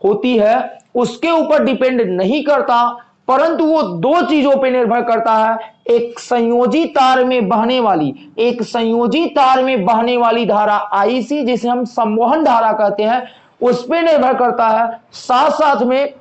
होती है, उसके ऊपर डिपेंड नहीं करता, परंतु वो दो चीज़ों पर निर्भर करता है। एक संयोजी तार में बहने वाली, एक संयोजी तार में बहने वाली धारा आईसी जिसे हम संवहन धारा कहते हैं, उस पर निर्भर करता है। साथ साथ में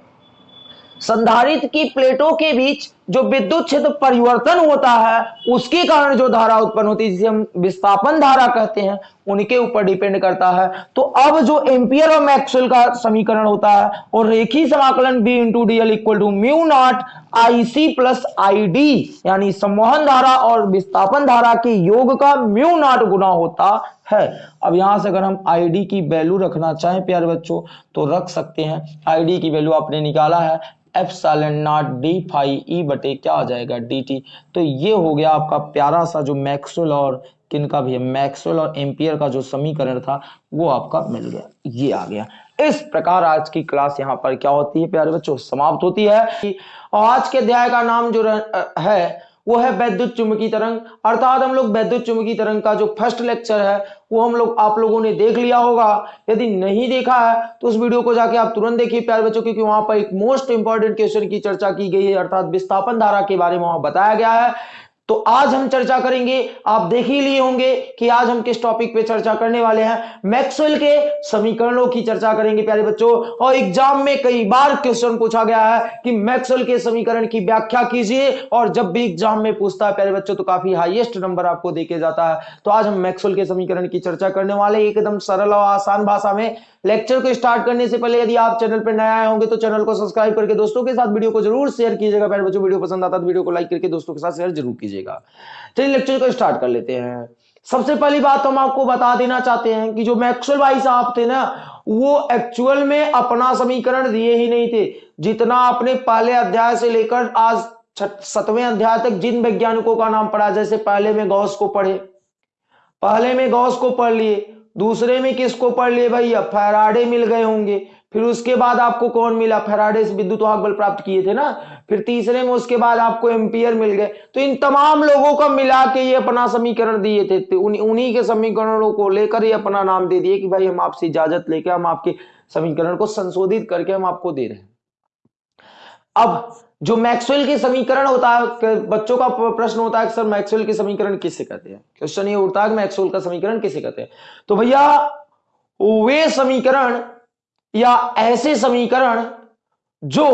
संधारित्र की प्लेटों के बीच जो विद्युत क्षेत्र परिवर्तन होता है, उसके कारण जो धारा उत्पन्न होती है, जिसे हम विस्थापन धारा कहते हैं, उनके ऊपर डिपेंड करता है। तो अब जो एम्पियर और मैक्सवेल का समीकरण होता है, और रेखी समाकलन B into D L equal to mu naught I C plus I D यानी संवहन धारा और विस्थापन धारा के योग का म्यू नॉट गुना होता है। अब यहाँ से अगर हम आईडी की वैल्यू रखना चाहें, प्यारे बच्चों तो रख सकते हैं। आईडी की वैल्यू आपने निकाला है एफ़ सालन नॉट डी फाई ई बटे क्या आ जाएगा डी टी तो ये हो गया आपका प्यारा सा जो मैक्सवेल और किन का भी है? मैक्सवेल और एम्पियर का जो समीकरण था, वो आपका मिल गया। ये आ गया। इस प्रकार आज की क्लास यहाँ पर क्या होती है, प्यारे बच्चों? समाप्त होती है। और आज के अध्याय का नाम जो है वो है वैद्युत चुंबकीय तरंग। अर्थात हम लोग वैद्युत चुंबकीय तरंग का जो फ़र्स्ट लेक्चर है, वो हम लोग आप लोगों ने देख लिया होगा। यदि नहीं देखा है तो उस वीडियो को जाके आप तुरंत देखिए प्यार बच्चों, क्योंकि वहाँ पर एक मोस्ट इंपॉर्टेंट क्वेश्चन की चर्चा की गई है। अर्थात विस्थापन धारा के बारे में वहाँ बताया गया है। तो आज हम चर्चा करेंगे, आप देख ही लिए होंगे कि आज हम किस टॉपिक पे चर्चा करने वाले हैं। मैक्सवेल के समीकरणों की चर्चा करेंगे, प्यारे बच्चों। और एग्ज़ाम में कई बार क्वेश्चन पूछा गया है कि मैक्सवेल के समीकरण की व्याख्या कीजिए, और जब भी एग्ज़ाम में पूछता है, प्यारे बच्चों तो काफ़ी हाईएस्ट नंबर आपको देके जाता है। तो आज हम मैक्सवेल के समीकरण की चर्चा करने वाले एकदम सरल और आसान भाषा में। लेक्चर को स्टार्ट करने से पहले यदि आप चैनल पर नए आए होंगे तो चैनल को सब्सक्राइब करके दोस्तों के साथ वीडियो को ज़रूर शेयर कीजिएगा। प्यारे बच्चों, वीडियो पसंद आता तो वीडियो को लाइक करके दोस्तों के साथ शेयर ज़रूर कीजिएगा। चलिए लेक्चर को स्टार्ट कर लेते हैं। सबसे पहली बात तो हम आपको बता देना चाहते हैं कि जो मैक्सवेल भाई साहब थे ना, वो एक्चुअल में अपना समीकरण दिए ही नहीं थे। जितना आपने पहले अध्याय से लेकर आज सतवें अध्याय तक जिन वैज्ञानिकों का नाम पढ़ा, जैसे पहले में गौस को पढ़े, पहले में गौस को पढ़ लिए, दूसरे में किसको पढ़ लिए? भैया, फैराडे मिल गए होंगे। फिर उसके बाद आपको कौन मिला? फैराडे से विद्युत वाहक बल प्राप्त किए थे ना? फिर तीसरे में उसके बाद आपको एम्पियर मिल गए। तो इन तमाम लोगों का मिला के ये अपना समीकरण दिए थे। तो उन, उन्हीं के समीकरणों को लेकर ये अपना नाम दे दिए कि भाई हम आपसे इजाज़त लेके हम आपके समीकरण को संशोधित करके हम आपको दे रहे हैं। अब जो मैक्सवेल के समीकरण होता है बच्चों का प्रश्न होता है सर मैक्सवेल के समीकरण किससे कहते हैं? क्वेश्चन ये उठता है मैक्सवेल का समीकरण किसे कहते हैं? तो भैया वे समीकरण या ऐसे समीकरण जो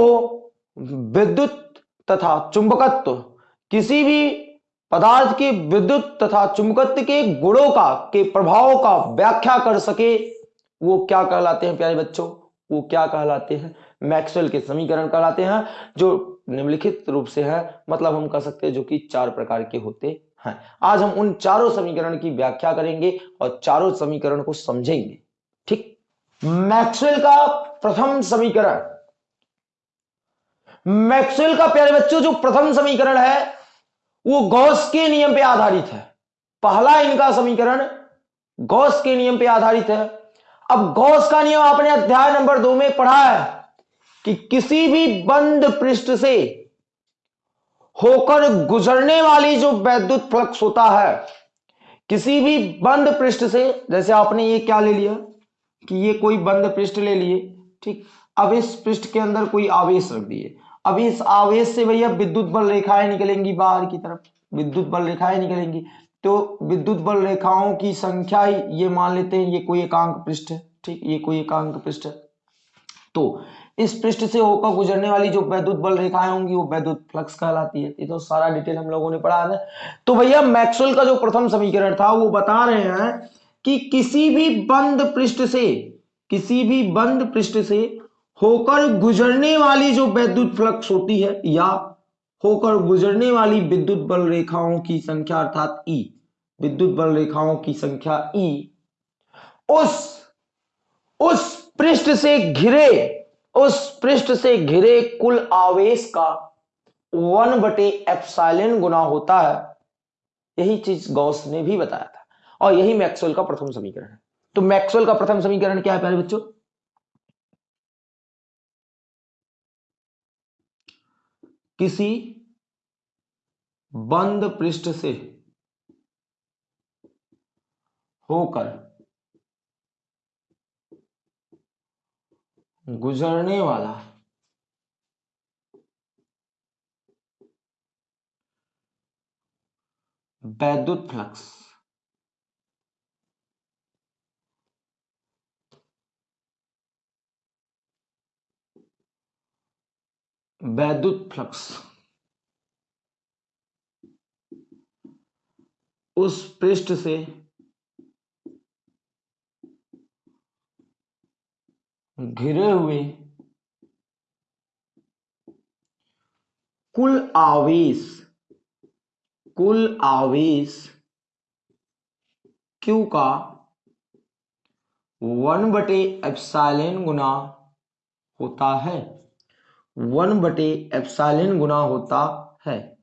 विद्युत तथा चुंबकत्व, किसी भी पदार्थ के विद्युत तथा चुंबकत्व के गुणों का, के प्रभाव का व्याख्या कर सके, वो क्या कहलाते हैं प्यारे बच्चों? वो क्या कहलाते हैं? मैक्सवेल के समीकरण कहलाते हैं, जो निम्नलिखित रूप से है मतलब हम कह सकते हैं जो कि चार प्रकार के होते हैं। आज हम उन चारों समीकरण की व्याख्या करेंगे और चारों समीकरण को समझेंगे, ठीक? मैक्सवेल का प्रथम समीकरण। मैक्सवेल का प्यारे बच्चों, जो प्रथम समीकरण है, वो गौस के नियम पे आधारित है। पहला इनका समीकरण गौस के नियम पे आधारित है। अब गौस का नियम आपने अध्याय नंबर दो में पढ़ा है कि किसी भी बंद पृष्ठ से होकर गुजरने वाली जो वैद्युत फ्लक्स होता है, किसी भी बंद पृष्ठ से, जैसे आपने ये क्या ले लिया? कि ये कोई बंद पृष्ठ ले लिए, ठीक? अब इस पृष्ठ के अंदर कोई आवेश रख दिए। अब इस आवेश से भैया विद्युत बल रेखाएँ निकलेंगी बाहर की तरफ़। विद्युत बल रेखाएँ निकलेंगी। तो विद्युत बल रेखाओं की संख्या ही, ये मान लेते हैं, ये कोई एकांक पृष्ठ है ठीक? ये कोई एकांक पृष्ठ। है तो इस पृष्ठ से होकर गुजरने वाली जो वैद्युत बल रेखाएँ होंगी, वो वैद्युत फ्लक्स कहलाती है। ये तो सारा डिटेल हम लोगों ने पढ़ा है। तो भैया मैक्सवेल का जो प्रथम समीकरण था, वो बता रहे हैं कि किसी भी बंद पृष्ठ से, किसी भी बंद पृष्ठ से होकर गुजरने वाली जो वैद्युत फ्लक्स होती है, या होकर गुजरने वाली विद्युत बल रेखाओं की संख्या अर्थात ई विद्युत बल रेखाओं की संख्या ई उस उस पृष्ठ से घिरे, उस पृष्ठ से घिरे कुल आवेश का वन बटे एप्साइलिन गुना होता है। यही चीज़ गौस ने भी बताया था। और यही मैक्सवेल का प्रथम समीकरण है। तो मैक्सवेल का प्रथम समीकरण क्या है प्यारे बच्चों? किसी बंद पृष्ठ से होकर गुजरने वाला वैद्युत फ्लक्स वैद्युत फ्लक्स। उस पृष्ठ से घिरे हुए कुल आवेश कुल आवेश क्यू का वन बटे एप्साइलन गुना होता है। वन बटे एप्साइलन गुना होता है।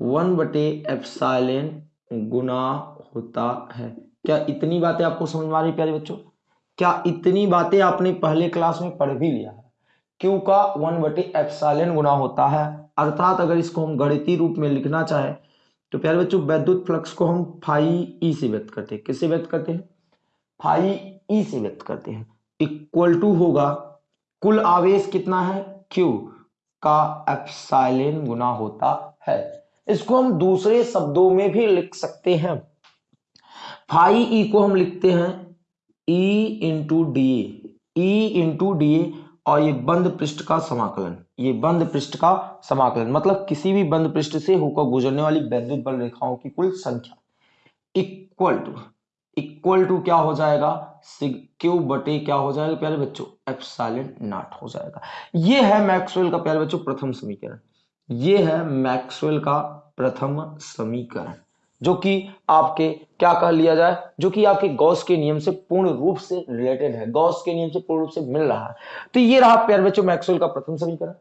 वन बटे एप्साइलन गुना होता है। क्या इतनी बातें आपको समझ में आ रही प्यारे बच्चों? क्या इतनी बातें आपने पहले क्लास में पढ़ भी लिया है? क्यू का वन बटे एप्साइलन गुना होता है? अर्थात अगर इसको हम गणितीय रूप में लिखना चाहें तो प्यारे बच्चों, वैद्युत फ्लक्स को हम फाई ई से व्यक्त करते हैं। किससे व्यक्त करते हैं? फाई ई से व्यक्त करते हैं। इक्वल टू होगा कुल आवेश कितना है? क्यू का एप्साइलन गुना होता है। इसको हम दूसरे शब्दों में भी लिख सकते हैं। फाई ई को हम लिखते हैं E into D E into D और ये बंद पृष्ठ का समाकलन। ये बंद पृष्ठ का समाकलन मतलब किसी भी बंद पृष्ठ से होकर गुजरने वाली वैद्युत बल रेखाओं की कुल संख्या। इक्वल टू इक्वल टू क्या हो जाएगा? क्यू बटे क्या हो जाएगा प्यारे बच्चों? एप्साइलन नॉट हो जाएगा। ये है मैक्सवेल का प्यारे बच्चों प्रथम समीकरण। ये है मैक्सवेल का प्रथम समीकरण, जो कि आपके क्या कह लिया जाए? जो कि आपके गॉस के नियम से पूर्ण रूप से रिलेटेड है। गॉस के नियम से पूर्ण रूप से मिल रहा है। तो ये रहा प्यारे बच्चों मैक्सवेल का प्रथम समीकरण।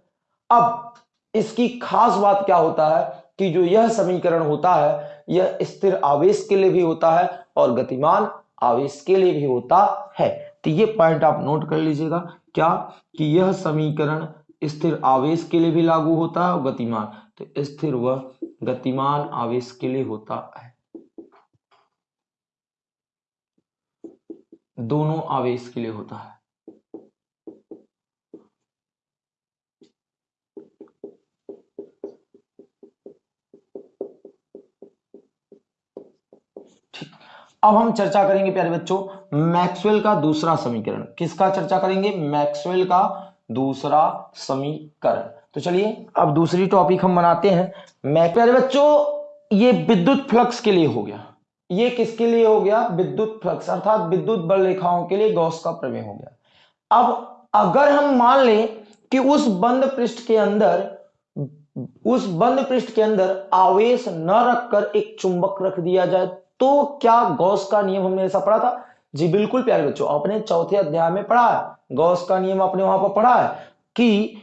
अब इसकी खास बात क्या होता है कि जो यह समीकरण होता है, यह स्थिर आवेश के लिए भी होता है और गतिमान आवेश के लिए भी होता है। तो ये पॉइंट आप नोट कर लीजिएगा। क्या? कि यह समीकरण स्थिर आवेश के लिए भी लागू होता है और गतिमान। तो स्थिर व गतिमान आवेश के लिए होता है। दोनों आवेश के लिए होता है। अब हम चर्चा करेंगे, प्यारे बच्चों, मैक्सवेल का दूसरा समीकरण। किसका चर्चा करेंगे? मैक्सवेल का दूसरा समीकरण। तो चलिए, अब दूसरी टॉपिक हम बनाते हैं। मैं, प्यारे बच्चों, ये विद्युत फ्लक्स के लिए हो गया। ये किसके लिए हो गया? विद्युत फ्लक्स, अर्थात विद्युत बल रेखाओं के लिए गौस का प्रमेय हो गया। अब अगर हम मान लें कि उस बंद पृष्ठ के अंदर, उस बंद पृष्ठ के अंदर आवेश न रखकर एक चुंबक रख दिया जाए तो क्या गौस का नियम हमने ऐसा पढ़ा था? जी बिल्कुल प्यारे बच्चों, आपने चौथे अध्याय में पढ़ा है। गौस का नियम आपने वहाँ पर पढ़ा है कि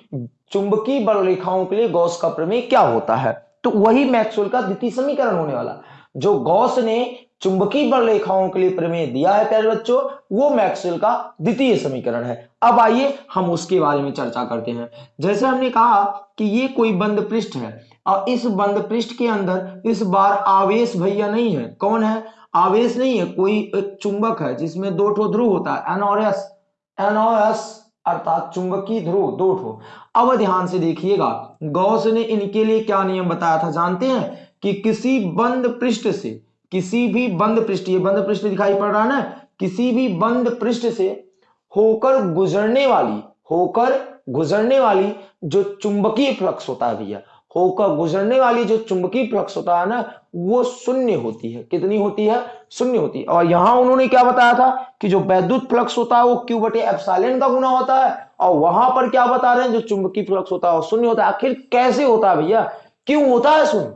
चुंबकीय बल रेखाओं के लिए गौस का प्रमेय क्या होता है? तो वही मैक्सवेल का द्वितीय समीकरण होने वाला। जो गौस ने चुंबकीय बल रेखाओं के लिए प्रमेय दिया है प्यारे बच्चों, वो मैक्सवेल का द्वितीय समीकरण है। अब आइए हम उसके बारे में चर्चा करते हैं। जैसे हमने कहा कि ये कोई बंद पृष्ठ है और इस बंद पृष्ठ के अंदर इस बार आवेश भैया नहीं है। कौन है? आवेश नहीं है, कोई एक चुंबक है, जिसमें दो ठो ध्रुव होता है। एनओएस एनओएस अर्थात चुंबकीय ध्रुव, दो ठो। अब ध्यान से देखिएगा, गौस ने इनके लिए क्या नियम बताया था, जानते हैं? कि किसी बंद पृष्ठ से, किसी भी बंद पृष्ठ ये बंद पृष्ठ दिखाई पड़ रहा है ना? किसी भी बंद पृष्ठ से होकर गुजरने वाली, होकर गुजरने वाली जो चुंबकीय फ्लक्स होता है भैया होकर गुजरने वाली जो चुंबकीय होता है ना, वो शून्य होती है। कितनी होती है? शून्य होती है। और यहाँ उन्होंने क्या बताया था कि जो वैद्युत फ्लक्स होता है, वो क्यू बटे एप्साइलन का गुना होता है। और वहाँ पर क्या बता रहे हैं, जो चुंबकीय फ्लक्स होता है, वो शून्य होता है। आखिर कैसे होता है भैया? क्यों होता है शून्य?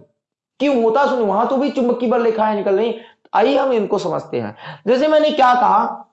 क्यों होता है शून्य? वहाँ तो भी चुंबकीय बल रेखाएँ निकल रही आइए हम इनको समझते हैं। जैसे मैंने क्या कहा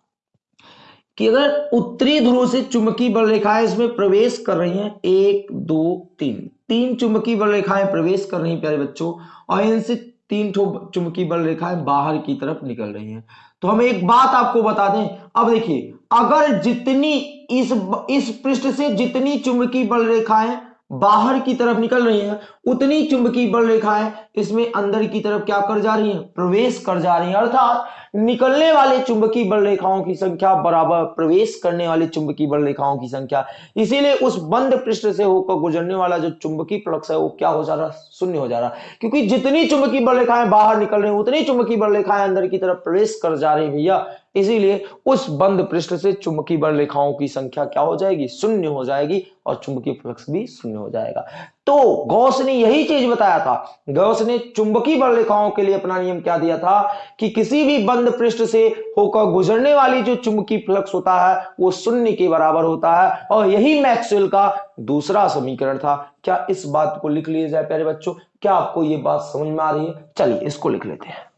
कि अगर उत्तरी ध्रुव से चुंबकीय बल रेखाएँ इसमें प्रवेश कर रही हैं, एक, दो, तीन। तीन चुंबकीय बल रेखाएँ प्रवेश कर रही हैं, प्यारे बच्चों, और इनसे तीन चुंबकीय बल रेखाएँ बाहर की तरफ़ निकल रही हैं। तो हम एक बात आपको बता दें, अब देखिए, अगर जितनी इस इस पृष्ठ से जितनी चुंबकीय बल रेखाएँ बाहर की तरफ़ निकल रही है, उतनी चुंबकीय बल रेखाएँ इसमें अंदर की तरफ़ क्या कर जा रही है? प्रवेश कर जा रही है। अर्थात, निकलने वाले चुंबकीय बल रेखाओं की संख्या बराबर प्रवेश करने वाले चुंबकीय बल रेखाओं की संख्या। इसीलिए उस बंद पृष्ठ से होकर गुजरने वाला जो चुंबकीय फ्लक्स है, वो क्या हो जा रहा? है शून्य हो जा रहा। क्योंकि जितनी चुंबकीय बल रेखाएँ बाहर निकल रही हैं, उतनी चुंबकीय बल रेखाएँ अंदर की तरफ़ प्रवेश कर जा रही है, भैया। इसीलिए उस बंद पृष्ठ से चुंबकीय बल रेखाओं की संख्या क्या हो जाएगी? शून्य हो जाएगी और चुंबकीय फ्लक्स भी शून्य हो जाएगा। तो गौस ने यही चीज़ बताया था। गौस ने चुंबकीय बल रेखाओं के लिए अपना नियम क्या दिया था? कि किसी भी बंद पृष्ठ से होकर गुजरने वाली जो चुंबकीय फ्लक्स होता है, वो शून्य के बराबर होता है और यही मैक्सवेल का दूसरा समीकरण था। क्या इस बात को लिख लिया जाए प्यारे बच्चों? क्या आपको ये बात समझ में आ रही है? चलिए इसको लिख लेते हैं।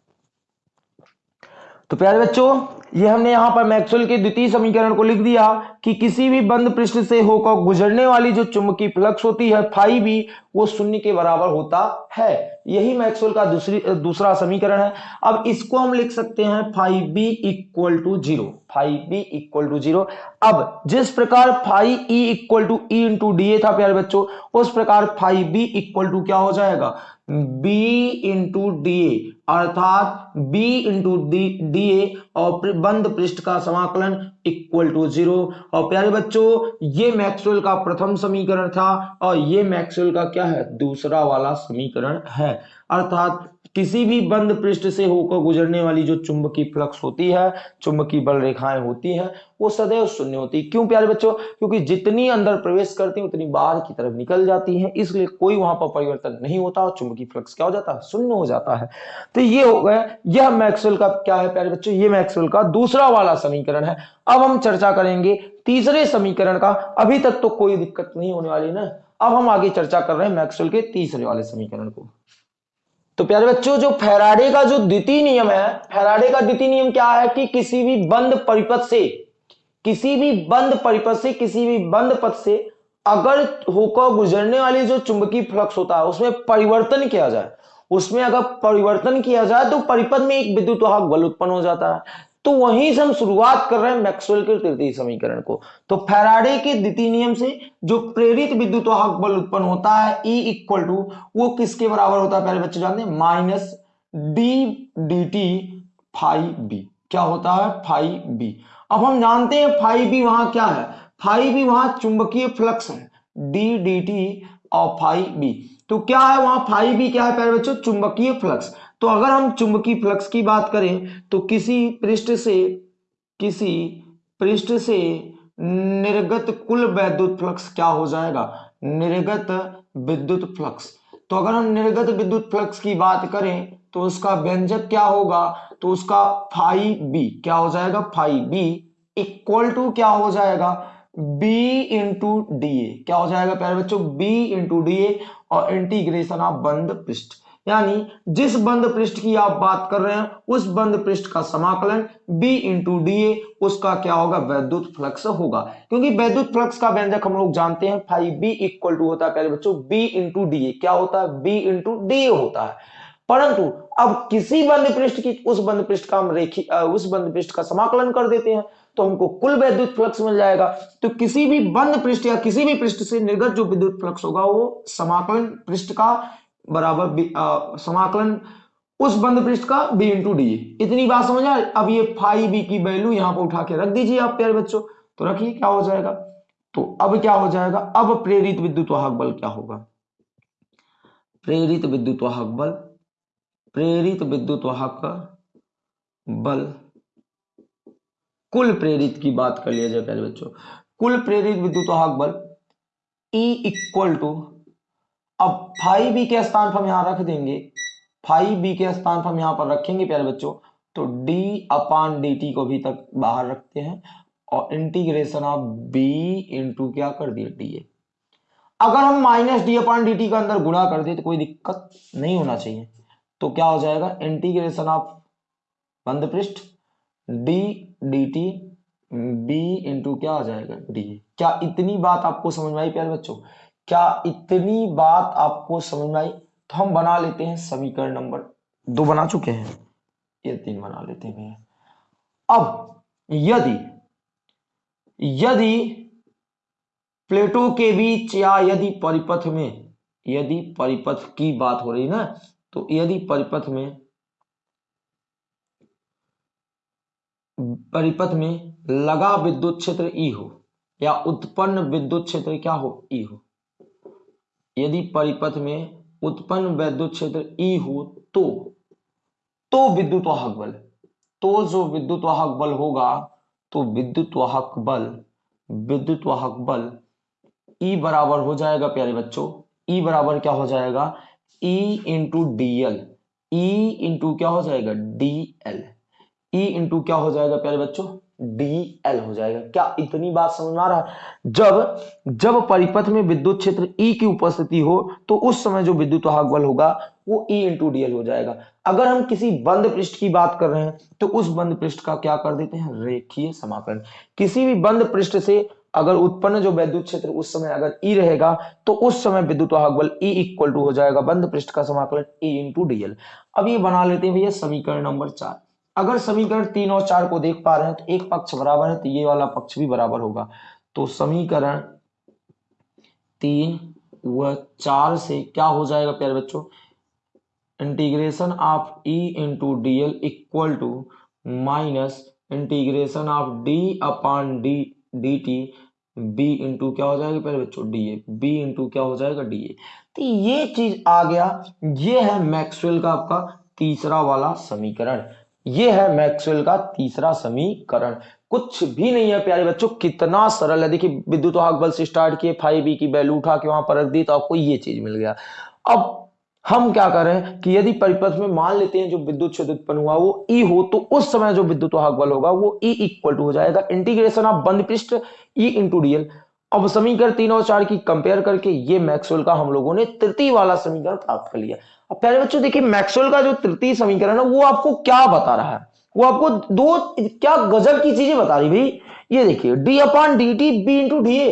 तो प्यारे बच्चों ये हमने यहाँ पर मैक्सवेल के द्वितीय समीकरण को लिख दिया कि किसी भी बंद पृष्ठ से होकर गुजरने वाली जो चुंबकीय फ्लक्स होती है, फाई भी, वो शून्य के बराबर होता है। यही मैक्सवेल का दूसरी, दूसरा समीकरण है। अब इसको हम लिख सकते हैं phi B equal to zero phi B equal to zero. अब जिस प्रकार phi E equal to E into D A था, प्यारे बच्चों, उस प्रकार फाइव बी इक्वल टू क्या हो जाएगा? बी इंटू डी ए, अर्थात बी इंटू डी ए और बंद पृष्ठ का समाकलन इक्वल टू ज़ीरो और प्यारे बच्चों, ये मैक्सवेल का प्रथम समीकरण था और ये मैक्सवेल का क्या है? दूसरा वाला समीकरण है। अर्थात किसी भी बंद पृष्ठ से होकर गुजरने वाली जो चुंबकीय फ्लक्स होती है, चुंबकीय बल रेखाएँ होती हैं, वो सदैव शून्य होती है। क्यों प्यारे बच्चों? क्योंकि जितनी अंदर प्रवेश करती हैं, उतनी बाहर की तरफ़ निकल जाती हैं, इसलिए कोई वहाँ पर परिवर्तन नहीं होता और चुंबकीय फ्लक्स क्या हो जाता है? शून्य हो जाता है। तो ये हो गया, यह मैक्सवेल का क्या है प्यारे बच्चों? ये मैक्सवेल का दूसरा वाला समीकरण है। अब हम चर्चा करेंगे तीसरे समीकरण का। अभी तक तो कोई दिक्कत नहीं होने वाली ना। अब हम आगे चर्चा कर रहे हैं मैक्सवेल के तीसरे वाले समीकरण को। तो प्यारे बच्चों, जो फेराडे का जो द्वितीय नियम है, फेराडे का द्वितीय नियम क्या है कि किसी भी बंद परिपथ से, किसी भी बंद परिपथ से, किसी भी बंद पथ से अगर होकर गुजरने वाली जो चुंबकीय फ्लक्स होता है, उसमें परिवर्तन किया जाए, उसमें अगर परिवर्तन किया जाए तो परिपथ में एक विद्युत वाहक बल उत्पन्न हो जाता है। तो वहीं से हम शुरुआत कर रहे हैं मैक्सवेल के तृतीय समीकरण को। तो फेराडे के द्वितीय नियम से जो प्रेरित विद्युत वाहक बल उत्पन्न होता है ई इक्वल टू वो किसके बराबर होता है? पहले बच्चे जानते हैं minus D D T phi B क्या होता है? फाइव बी अब हम जानते हैं फाइव बी वहाँ क्या है? फाइव बी वहाँ चुंबकीय फ्लक्स है डी डी टी और फाइव बी तो क्या है वहाँ फाइव बी क्या है? पहले बच्चों, चुंबकीय फ्लक्स। तो अगर हम चुंबकीय फ्लक्स की बात करें तो किसी पृष्ठ से, किसी पृष्ठ से निर्गत कुल विद्युत फ्लक्स क्या हो जाएगा? निर्गत विद्युत फ्लक्स। तो अगर हम निर्गत विद्युत फ्लक्स की बात करें तो उसका व्यंजक क्या होगा? तो उसका फाइव बी क्या हो जाएगा? फाइव बी इक्वल टू क्या हो जाएगा? बी इंटू डी ए क्या हो जाएगा, प्यारे बच्चों? बी इंटू डी ए और इंटीग्रेशन ऑफ़ बंद पृष्ठ। यानी जिस बंद पृष्ठ की आप बात कर रहे हैं, उस बंद पृष्ठ का समाकलन B इंटू डी उसका क्या होगा? वैद्युत फ्लक्स होगा। क्योंकि वैद्युत फ्लक्स का व्यंजक हम लोग जानते हैं फाइव बी इक्वल टू होता है, पहले बच्चों, B इंटू डी क्या होता है? B इंटू डी होता है। परंतु अब किसी बंद पृष्ठ की, उस बंद पृष्ठ का हम रेखी उस बंद पृष्ठ का समाकलन कर देते हैं तो हमको कुल वैद्युत फ्लक्स मिल जाएगा। तो किसी भी बंद पृष्ठ या किसी भी पृष्ठ से निर्गत जो विद्युत फ्लक्स होगा, वो समाकलन पृष्ठ का बराबर समाकलन उस बंद पृष्ठ का बी इंटू डी इतनी बात समझ आए अब ये फाइव बी की वैल्यू यहाँ पर उठा के रख दीजिए आप प्यारे बच्चों। तो रखिए, क्या हो जाएगा? तो अब क्या हो जाएगा? अब प्रेरित विद्युत वाहक बल क्या होगा? प्रेरित विद्युत वाहक बल, प्रेरित विद्युत वाहक बल। कुल प्रेरित की बात कर लिया जाए पहले बच्चों। कुल प्रेरित विद्युत वाहक बल E इक्वल टू अब फाइव बी के स्थान पर हम यहाँ रख देंगे। फाइव बी के स्थान पर हम यहाँ पर रखेंगे, प्यारे बच्चों। तो d अपान डी टी को भी तक बाहर रखते हैं और इंटीग्रेशन ऑफ़ b इंटू क्या कर दिया? डी अगर हम minus D upon D T का अंदर गुणा कर दे तो कोई दिक्कत नहीं होना चाहिए। तो क्या हो जाएगा? इंटीग्रेशन ऑफ़ बंद पृष्ठ D D T B into क्या आ जाएगा? डी क्या इतनी बात आपको समझ में आई, प्यारे बच्चों? क्या इतनी बात आपको समझ में आई? तो हम बना लेते हैं समीकरण नंबर दो बना चुके हैं। ये तीन बना लेते हैं अब यदि यदि प्लेटों के बीच या यदि परिपथ में, यदि परिपथ की बात हो रही ना तो यदि परिपथ में परिपथ में लगा विद्युत क्षेत्र ई हो या उत्पन्न विद्युत क्षेत्र क्या हो? ई हो। यदि परिपथ में उत्पन्न वैद्युत क्षेत्र ई हो तो तो विद्युत वाहक बल। तो जो विद्युत वाहक बल होगा तो विद्युत वाहक बल विद्युत वाहक बल E बराबर हो जाएगा, प्यारे बच्चों। E बराबर क्या हो जाएगा? E into D L E into क्या हो जाएगा? डी एल ई इंटू क्या हो जाएगा, प्यारे बच्चों? डी एल हो जाएगा। क्या इतनी बात समझ में आ रहा है? जब जब परिपथ में विद्युत क्षेत्र ई की उपस्थिति हो तो उस समय जो विद्युत बल होगा, वो ई इंटू डीएल हो जाएगा। अगर हम किसी बंद पृष्ठ की बात कर रहे हैं तो उस बंद पृष्ठ का क्या कर देते हैं? रेखीय समाकलन। किसी भी बंद पृष्ठ से अगर उत्पन्न जो विद्युत क्षेत्र उस समय अगर ई रहेगा तो उस समय विद्युत वाहक बल ई इक्वल टू हो जाएगा। बंद पृष्ठ का समाकलन ई इंटू डीएल अब ये बना लेते हैं भैया समीकरण नंबर चार। अगर समीकरण तीन और चार को देख पा रहे हैं तो एक पक्ष बराबर है तो ये वाला पक्ष भी बराबर होगा। तो समीकरण तीन व चार से क्या हो जाएगा, प्यारे बच्चों? Integration of E into D L equal to minus integration of D upon D D T B into क्या हो जाएगा, प्यारे बच्चों? डी ए बी इंटू क्या हो जाएगा डी ए तो ये चीज़ आ गया, ये है मैक्सवेल का आपका तीसरा वाला समीकरण। ये है मैक्सवेल का तीसरा समीकरण। कुछ भी नहीं है, प्यारे बच्चों, कितना सरल है। देखिए, विद्युत वाहक बल से स्टार्ट किए फाइव बी की वैल्यू उठा के वहाँ पर रख दी तो आपको ये चीज़ मिल गया। अब हम क्या करें कि यदि परिपथ में मान लेते हैं जो विद्युत क्षेत्र उत्पन्न हुआ, वो ई हो तो उस समय जो विद्युत वाहक बल होगा, वो ई इक्वल टू हो जाएगा। इंटीग्रेशन ऑफ़ बंद पृष्ठ ई इंटू डीएल अब समीकरण तीन और चार की कंपेयर करके ये मैक्सवेल का हम लोगों ने तृतीय वाला समीकरण प्राप्त कर लिया। अब प्यारे बच्चों, देखिए, मैक्सवेल का जो तृतीय समीकरण है, वो आपको क्या बता रहा है? वो आपको दो, क्या गजब की चीज़ें बता रही भाई? ये देखिए D upon D T B into D A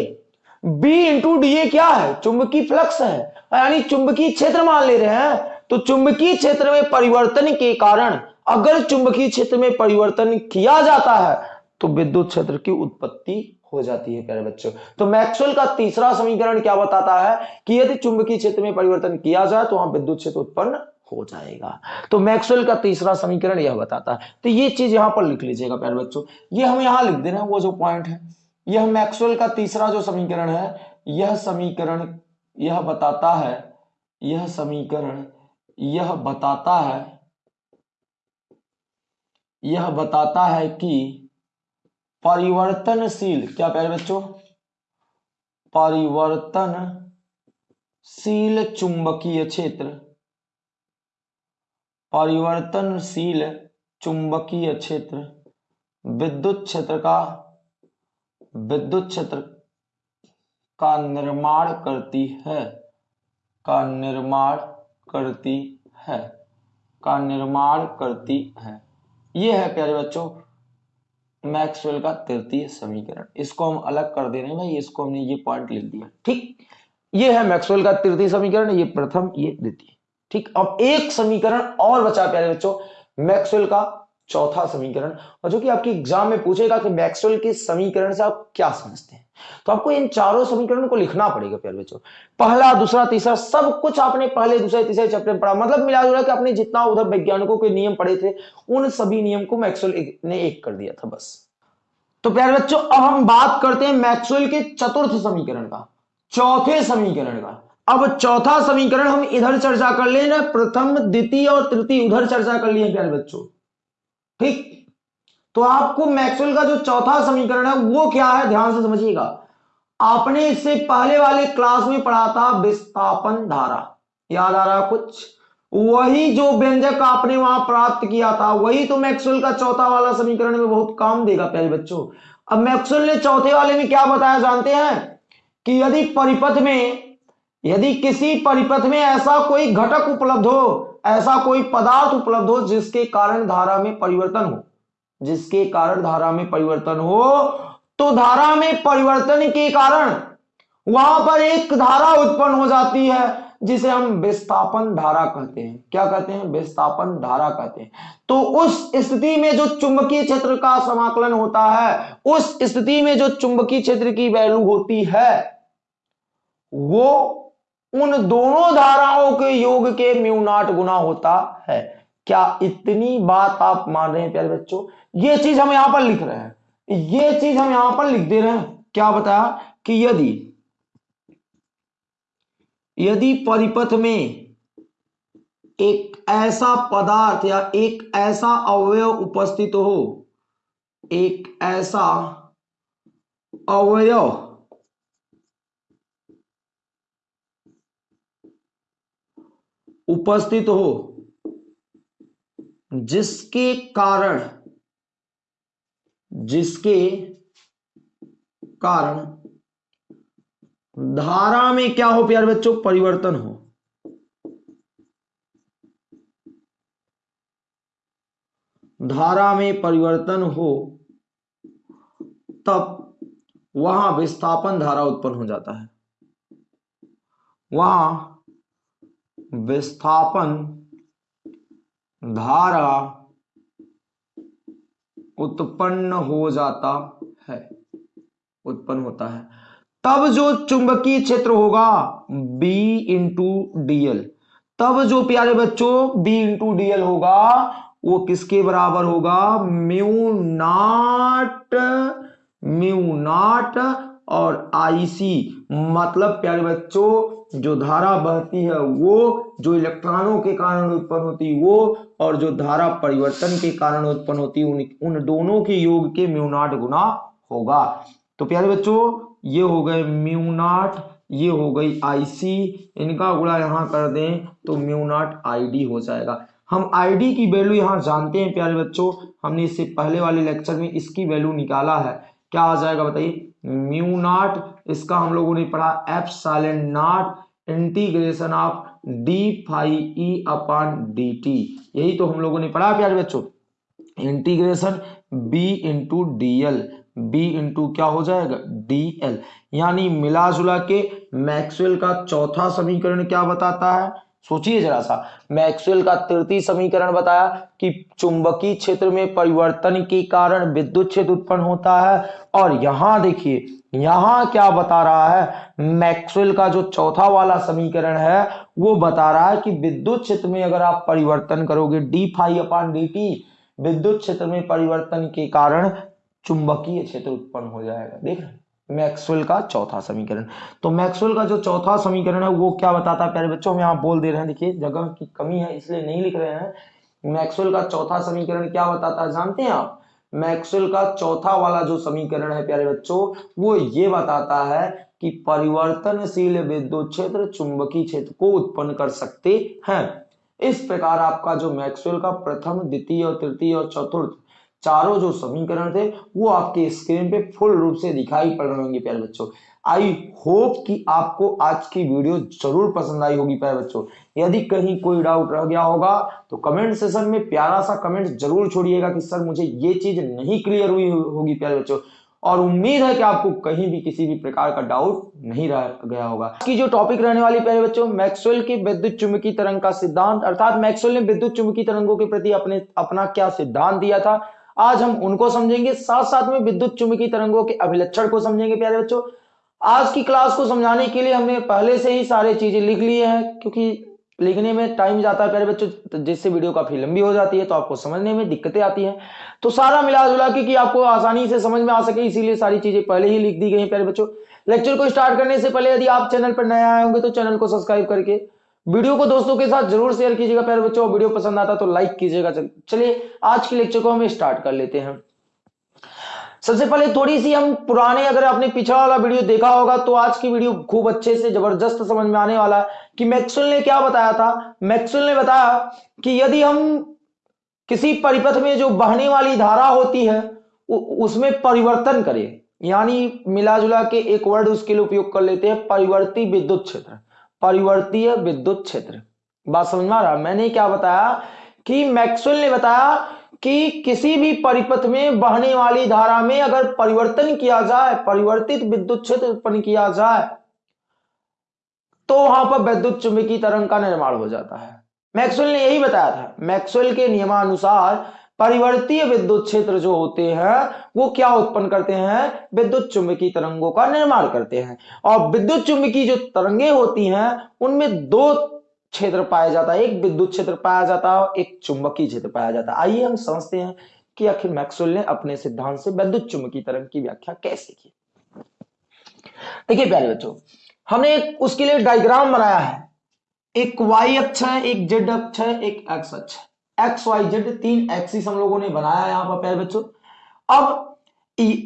B into D A क्या है? चुंबकीय फ्लक्स है। यानी चुंबकीय क्षेत्र मान ले रहे हैं तो चुंबकीय क्षेत्र में परिवर्तन के कारण अगर चुंबकीय क्षेत्र में परिवर्तन किया जाता है तो विद्युत क्षेत्र की उत्पत्ति हो जाती है, प्यारे बच्चों। तो मैक्सवेल का तीसरा समीकरण क्या बताता है कि यदि चुंबकीय क्षेत्र में परिवर्तन किया जाए तो वहाँ विद्युत क्षेत्र उत्पन्न हो जाएगा। तो मैक्सवेल का तीसरा समीकरण यह बताता है। तो ये चीज़ यहाँ पर लिख लीजिएगा, प्यारे बच्चों। ये हम यहाँ लिख दे रहे हैं, वो जो पॉइंट है। यह मैक्सवेल का तीसरा जो समीकरण है, यह समीकरण यह बताता है, यह समीकरण यह बताता है, यह बताता है कि परिवर्तनशील, क्या प्यारे बच्चों? परिवर्तनशील चुंबकीय क्षेत्र। परिवर्तनशील चुंबकीय क्षेत्र। विद्युत क्षेत्र का, विद्युत क्षेत्र का निर्माण करती है, का निर्माण करती है, का निर्माण करती है। यह है प्यारे बच्चों मैक्सवेल का तृतीय समीकरण। इसको हम अलग कर दे रहे हैं भाई, इसको हमने ये पॉइंट लिख दिया। ठीक? ये है मैक्सवेल का तृतीय समीकरण, ये प्रथम, ये द्वितीय। ठीक? अब एक समीकरण और बचा, प्यारे बच्चों। मैक्सवेल का चौथा समीकरण। और जो कि आपके एग्ज़ाम में पूछेगा कि मैक्सवेल के समीकरण से आप क्या समझते हैं। तो आपको इन चारों समीकरण को लिखना पड़ेगा, प्यारे बच्चों। पहला, दूसरा, तीसरा, सब कुछ आपने पहले, दूसरे, तीसरे चैप्टर में पढ़ा। मतलब मिला जुला कि आपने जितना उधर वैज्ञानिकों के नियम पढ़े थे, उन सभी नियम को मैक्सवेल ने एक कर दिया था, बस। तो प्यारे बच्चों, अब हम बात करते हैं मैक्सवेल के चतुर्थ समीकरण का, चौथे समीकरण का। अब चौथा समीकरण हम इधर चर्चा कर ले प्रथम, द्वितीय और तृतीय, उधर चर्चा कर लिए प्यारे बच्चों। ठीक? तो आपको मैक्सवेल का जो चौथा समीकरण है, वो क्या है? ध्यान से समझिएगा। आपने इससे पहले वाले क्लास में पढ़ा था विस्थापन धारा। याद आ रहा कुछ? वही जो व्यंजक आपने वहाँ प्राप्त किया था, वही तो मैक्सवेल का चौथा वाला समीकरण में बहुत काम देगा, प्यारे बच्चों। अब मैक्सवेल ने चौथे वाले में क्या बताया, जानते हैं? कि यदि परिपथ में, यदि किसी परिपथ में ऐसा कोई घटक उपलब्ध हो, ऐसा कोई पदार्थ उपलब्ध हो जिसके कारण धारा में परिवर्तन हो जिसके कारण धारा में परिवर्तन हो तो धारा में परिवर्तन के कारण वहाँ पर एक धारा उत्पन्न हो जाती है, जिसे हम विस्थापन धारा कहते हैं। क्या कहते हैं? विस्थापन धारा कहते हैं। तो उस स्थिति में जो चुंबकीय क्षेत्र का समाकलन होता है, उस स्थिति में जो चुंबकीय क्षेत्र की वैल्यू होती है, वो उन दोनों धाराओं के योग के म्यू नाट गुना होता है। क्या इतनी बात आप मान रहे हैं प्यारे बच्चों? ये चीज़ हम यहाँ पर लिख रहे हैं। ये चीज़ हम यहाँ पर लिख दे रहे हैं। क्या बताया कि यदि यदि परिपथ में एक ऐसा पदार्थ या एक ऐसा अवयव उपस्थित हो, एक ऐसा अवयव उपस्थित हो जिसके कारण जिसके कारण धारा में क्या हो प्यारे बच्चों? परिवर्तन हो। धारा में परिवर्तन हो, तब वहाँ विस्थापन धारा उत्पन्न हो जाता है। वहाँ विस्थापन धारा उत्पन्न हो जाता है। उत्पन्न होता है। तब जो चुंबकीय क्षेत्र होगा, B इंटू डीएल तब जो प्यारे बच्चों, B इंटू डीएल होगा, वो किसके बराबर होगा? म्यू नाट म्यू नाट और आईसी मतलब प्यारे बच्चों जो धारा बहती है वो जो इलेक्ट्रॉनों के कारण उत्पन्न होती वो और जो धारा परिवर्तन के कारण उत्पन्न होती उन, उन दोनों के योग के म्यूनाट गुना होगा। तो प्यारे बच्चों ये हो गए म्यूनाट ये हो गई आईसी इनका गुणा यहाँ कर दें तो म्यूनाट आईडी हो जाएगा। हम आईडी की वैल्यू यहाँ जानते हैं प्यारे बच्चों हमने इससे पहले वाले लेक्चर में इसकी वैल्यू निकाला है। क्या आ जाएगा बताइए? म्यू नाट इसका हम लोगों ने पढ़ा epsilon naught integration of D phi E upon D T यही तो हम लोगों ने पढ़ा प्यारे बच्चों। Integration B into D L B into क्या हो जाएगा? डी एल यानी मिला जुला के मैक्सवेल का चौथा समीकरण क्या बताता है? सोचिए जरा सा। मैक्सवेल का तृतीय समीकरण बताया कि चुंबकीय क्षेत्र में परिवर्तन के कारण विद्युत क्षेत्र उत्पन्न होता है। और यहाँ देखिए, यहाँ क्या बता रहा है? मैक्सवेल का जो चौथा वाला समीकरण है, वो बता रहा है कि विद्युत क्षेत्र में अगर आप परिवर्तन करोगे D phi upon D T विद्युत क्षेत्र में परिवर्तन के कारण चुंबकीय क्षेत्र उत्पन्न हो जाएगा। देख रहे मैक्सवेल का चौथा समीकरण। तो मैक्सवेल का जो चौथा समीकरण है, वो क्या बताता है, प्यारे बच्चों? हम यहाँ बोल दे रहे हैं, देखिए, जगह की कमी है, इसलिए नहीं लिख रहे हैं। मैक्सवेल का चौथा समीकरण क्या बताता है, जानते हैं आप? मैक्सवेल का चौथा वाला जो समीकरण है, प्यारे बच्चों, वो ये बताता है कि परिवर्तनशील विद्युत क्षेत्र चुंबकीय क्षेत्र को उत्पन्न कर सकते हैं। इस प्रकार आपका जो मैक्सवेल का प्रथम, द्वितीय और तृतीय और चतुर्थ चारों जो समीकरण थे, वो आपके स्क्रीन पे फुल रूप से दिखाई पड़ रहे होंगे, प्यारे बच्चों। आई होप कि आपको आज की वीडियो ज़रूर पसंद आई होगी, प्यारे बच्चों। यदि कहीं कोई डाउट रह गया होगा तो कमेंट सेशन में प्यारा सा कमेंट ज़रूर छोड़िएगा कि सर, मुझे ये चीज़ नहीं क्लियर हुई होगी, प्यारे बच्चों। और उम्मीद है कि आपको कहीं भी किसी भी प्रकार का डाउट नहीं रह गया होगा। की जो टॉपिक रहने वाली, प्यारे बच्चों मैक्सवेल की विद्युत चुंबकीय तरंग का सिद्धांत, अर्थात मैक्सवेल ने विद्युत चुंबकीय तरंगों के प्रति अपने, अपना क्या सिद्धांत दिया था आज हम उनको समझेंगे साथ साथ में विद्युत चुंबकीय तरंगों के अभिलक्षण को समझेंगे, प्यारे बच्चों। आज की क्लास को समझाने के लिए हमने पहले से ही सारे चीज़ें लिख लिए हैं, क्योंकि लिखने में टाइम जाता है, प्यारे बच्चों तो जिससे वीडियो काफ़ी लंबी हो जाती है तो आपको समझने में दिक्कतें आती हैं। तो सारा मिला जुला के कि आपको आसानी से समझ में आ सके, इसीलिए सारी चीज़ें पहले ही लिख दी गई है, प्यारे बच्चों। लेक्चर को स्टार्ट करने से पहले यदि आप चैनल पर नए आए होंगे तो चैनल को सब्सक्राइब करके वीडियो को दोस्तों के साथ ज़रूर शेयर कीजिएगा, प्यारे बच्चों। वीडियो पसंद आता तो लाइक कीजिएगा। चलिए, आज के लेक्चर को हम स्टार्ट कर लेते हैं। सबसे पहले थोड़ी सी हम पुराने, अगर आपने पिछड़ा वाला वीडियो देखा होगा तो आज की वीडियो खूब अच्छे से ज़बरदस्त समझ में आने वाला है कि मैक्सुल ने क्या बताया था। मैक्सुल ने बताया कि यदि हम किसी परिपथ में जो बहने वाली धारा होती है उसमें परिवर्तन करें, यानी मिला जुला के एक वर्ड उसके लिए उपयोग कर लेते हैं, परिवर्ती विद्युत क्षेत्र। परिवर्तीय विद्युत क्षेत्र। बात समझ में आ रहा? मैंने क्या बताया कि मैक्सवेल ने बताया कि किसी भी परिपथ में बहने वाली धारा में अगर परिवर्तन किया जाए, परिवर्तित विद्युत क्षेत्र उत्पन्न किया जाए तो वहाँ पर विद्युत चुंबकीय तरंग का निर्माण हो जाता है। मैक्सवेल ने यही बताया था। मैक्सवेल के नियमानुसार परिवर्तीय विद्युत क्षेत्र जो होते हैं, वो क्या उत्पन्न करते हैं? विद्युत चुंबकीय तरंगों का निर्माण करते हैं। और विद्युत चुंबकीय जो तरंगे होती हैं, उनमें दो क्षेत्र पाया जाता है। एक विद्युत क्षेत्र पाया जाता है एक चुंबकीय क्षेत्र पाया जाता है। आइए हम समझते हैं कि आखिर मैक्सवेल ने अपने सिद्धांत से विद्युत चुंबकीय तरंग की व्याख्या कैसे की। देखिए प्यारे बच्चों, हमने उसके लिए डायग्राम बनाया है। एक वाई अक्ष है, एक जेड अक्ष है, एक एक्स अक्ष है। एक्स वाई जेड तीन एक्सिस हम लोगों ने बनाया यहाँ पर, प्यारे बच्चों। अब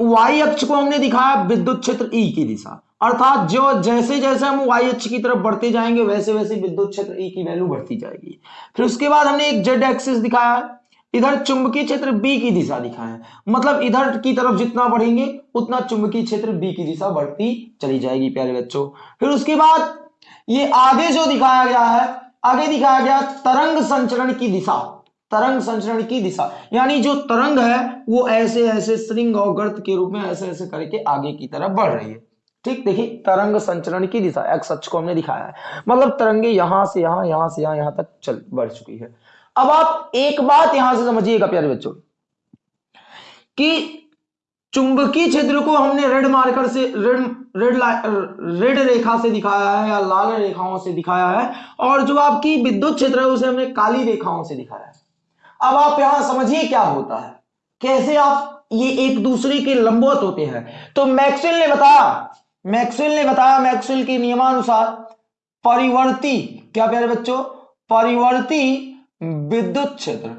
वाई अक्ष को हमने दिखाया विद्युत क्षेत्र ई की दिशा। अर्थात जो जैसे जैसे हम वाई अक्ष की तरफ़ बढ़ते जाएँगे, वैसे वैसे विद्युत क्षेत्र ई की वैल्यू बढ़ती जाएगी। फिर उसके बाद हमने एक जेड एक्सिस दिखाया इधर चुंबकीय क्षेत्र बी की दिशा दिखाया मतलब इधर की तरफ़ जितना बढ़ेंगे, उतना चुंबकीय क्षेत्र बी की दिशा बढ़ती चली जाएगी, प्यारे बच्चों। फिर उसके बाद ये आगे जो दिखाया गया है, आगे दिखाया गया तरंग संचरण की दिशा। तरंग संचरण की दिशा। यानी जो तरंग है, वो ऐसे ऐसे श्रृंग और गर्त के रूप में ऐसे ऐसे करके आगे की तरफ़ बढ़ रही है। ठीक, देखिए, तरंग संचरण की दिशा एक्स अक्ष को हमने दिखाया है। मतलब तरंगे यहाँ से यहाँ यहाँ से यहाँ यहाँ तक चल, बढ़ चुकी है। अब आप एक बात यहाँ से समझिएगा, प्यारे बच्चों, कि चुंबकीय क्षेत्र को हमने रेड मार्कर से रेड रेड रेड रेखा से दिखाया है, या लाल रेखाओं से दिखाया है, और जो आपकी विद्युत क्षेत्र है, उसे हमने काली रेखाओं से दिखाया है। अब आप यहाँ समझिए क्या होता है। कैसे आप ये एक दूसरे के लंबवत होते हैं। तो मैक्सवेल ने बताया, मैक्सवेल ने बताया, मैक्सवेल के नियमानुसार परिवर्ती, क्या प्यारे बच्चों? परिवर्ती विद्युत क्षेत्र।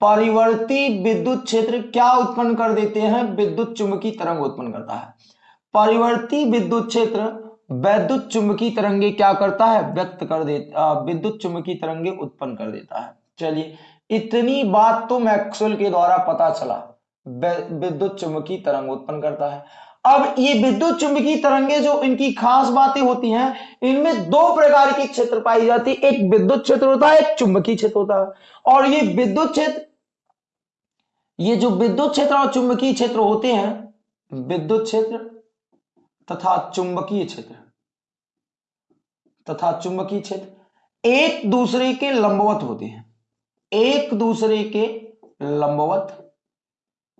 परिवर्ती विद्युत क्षेत्र क्या उत्पन्न कर देते हैं? विद्युत चुंबकीय तरंग उत्पन्न करता है। परिवर्ती विद्युत क्षेत्र वैद्युत चुंबकीय तरंगे क्या करता है? व्यक्त कर देता विद्युत चुंबकीय तरंगे उत्पन्न कर देता है। चलिए इतनी बात तो मैक्सवेल के द्वारा पता चला। विद्युत चुंबकीय तरंग उत्पन्न करता है। अब ये विद्युत चुंबकीय तरंगे जो इनकी खास बातें होती हैं, इनमें दो प्रकार की क्षेत्र पाई जाती है। एक विद्युत क्षेत्र होता है, एक चुंबकीय क्षेत्र होता है। और ये विद्युत क्षेत्र, ये जो विद्युत क्षेत्र और चुंबकीय क्षेत्र होते हैं, विद्युत क्षेत्र तथा चुंबकीय क्षेत्र, तथा चुंबकीय क्षेत्र एक दूसरे के लंबवत होते हैं। एक दूसरे के लंबवत,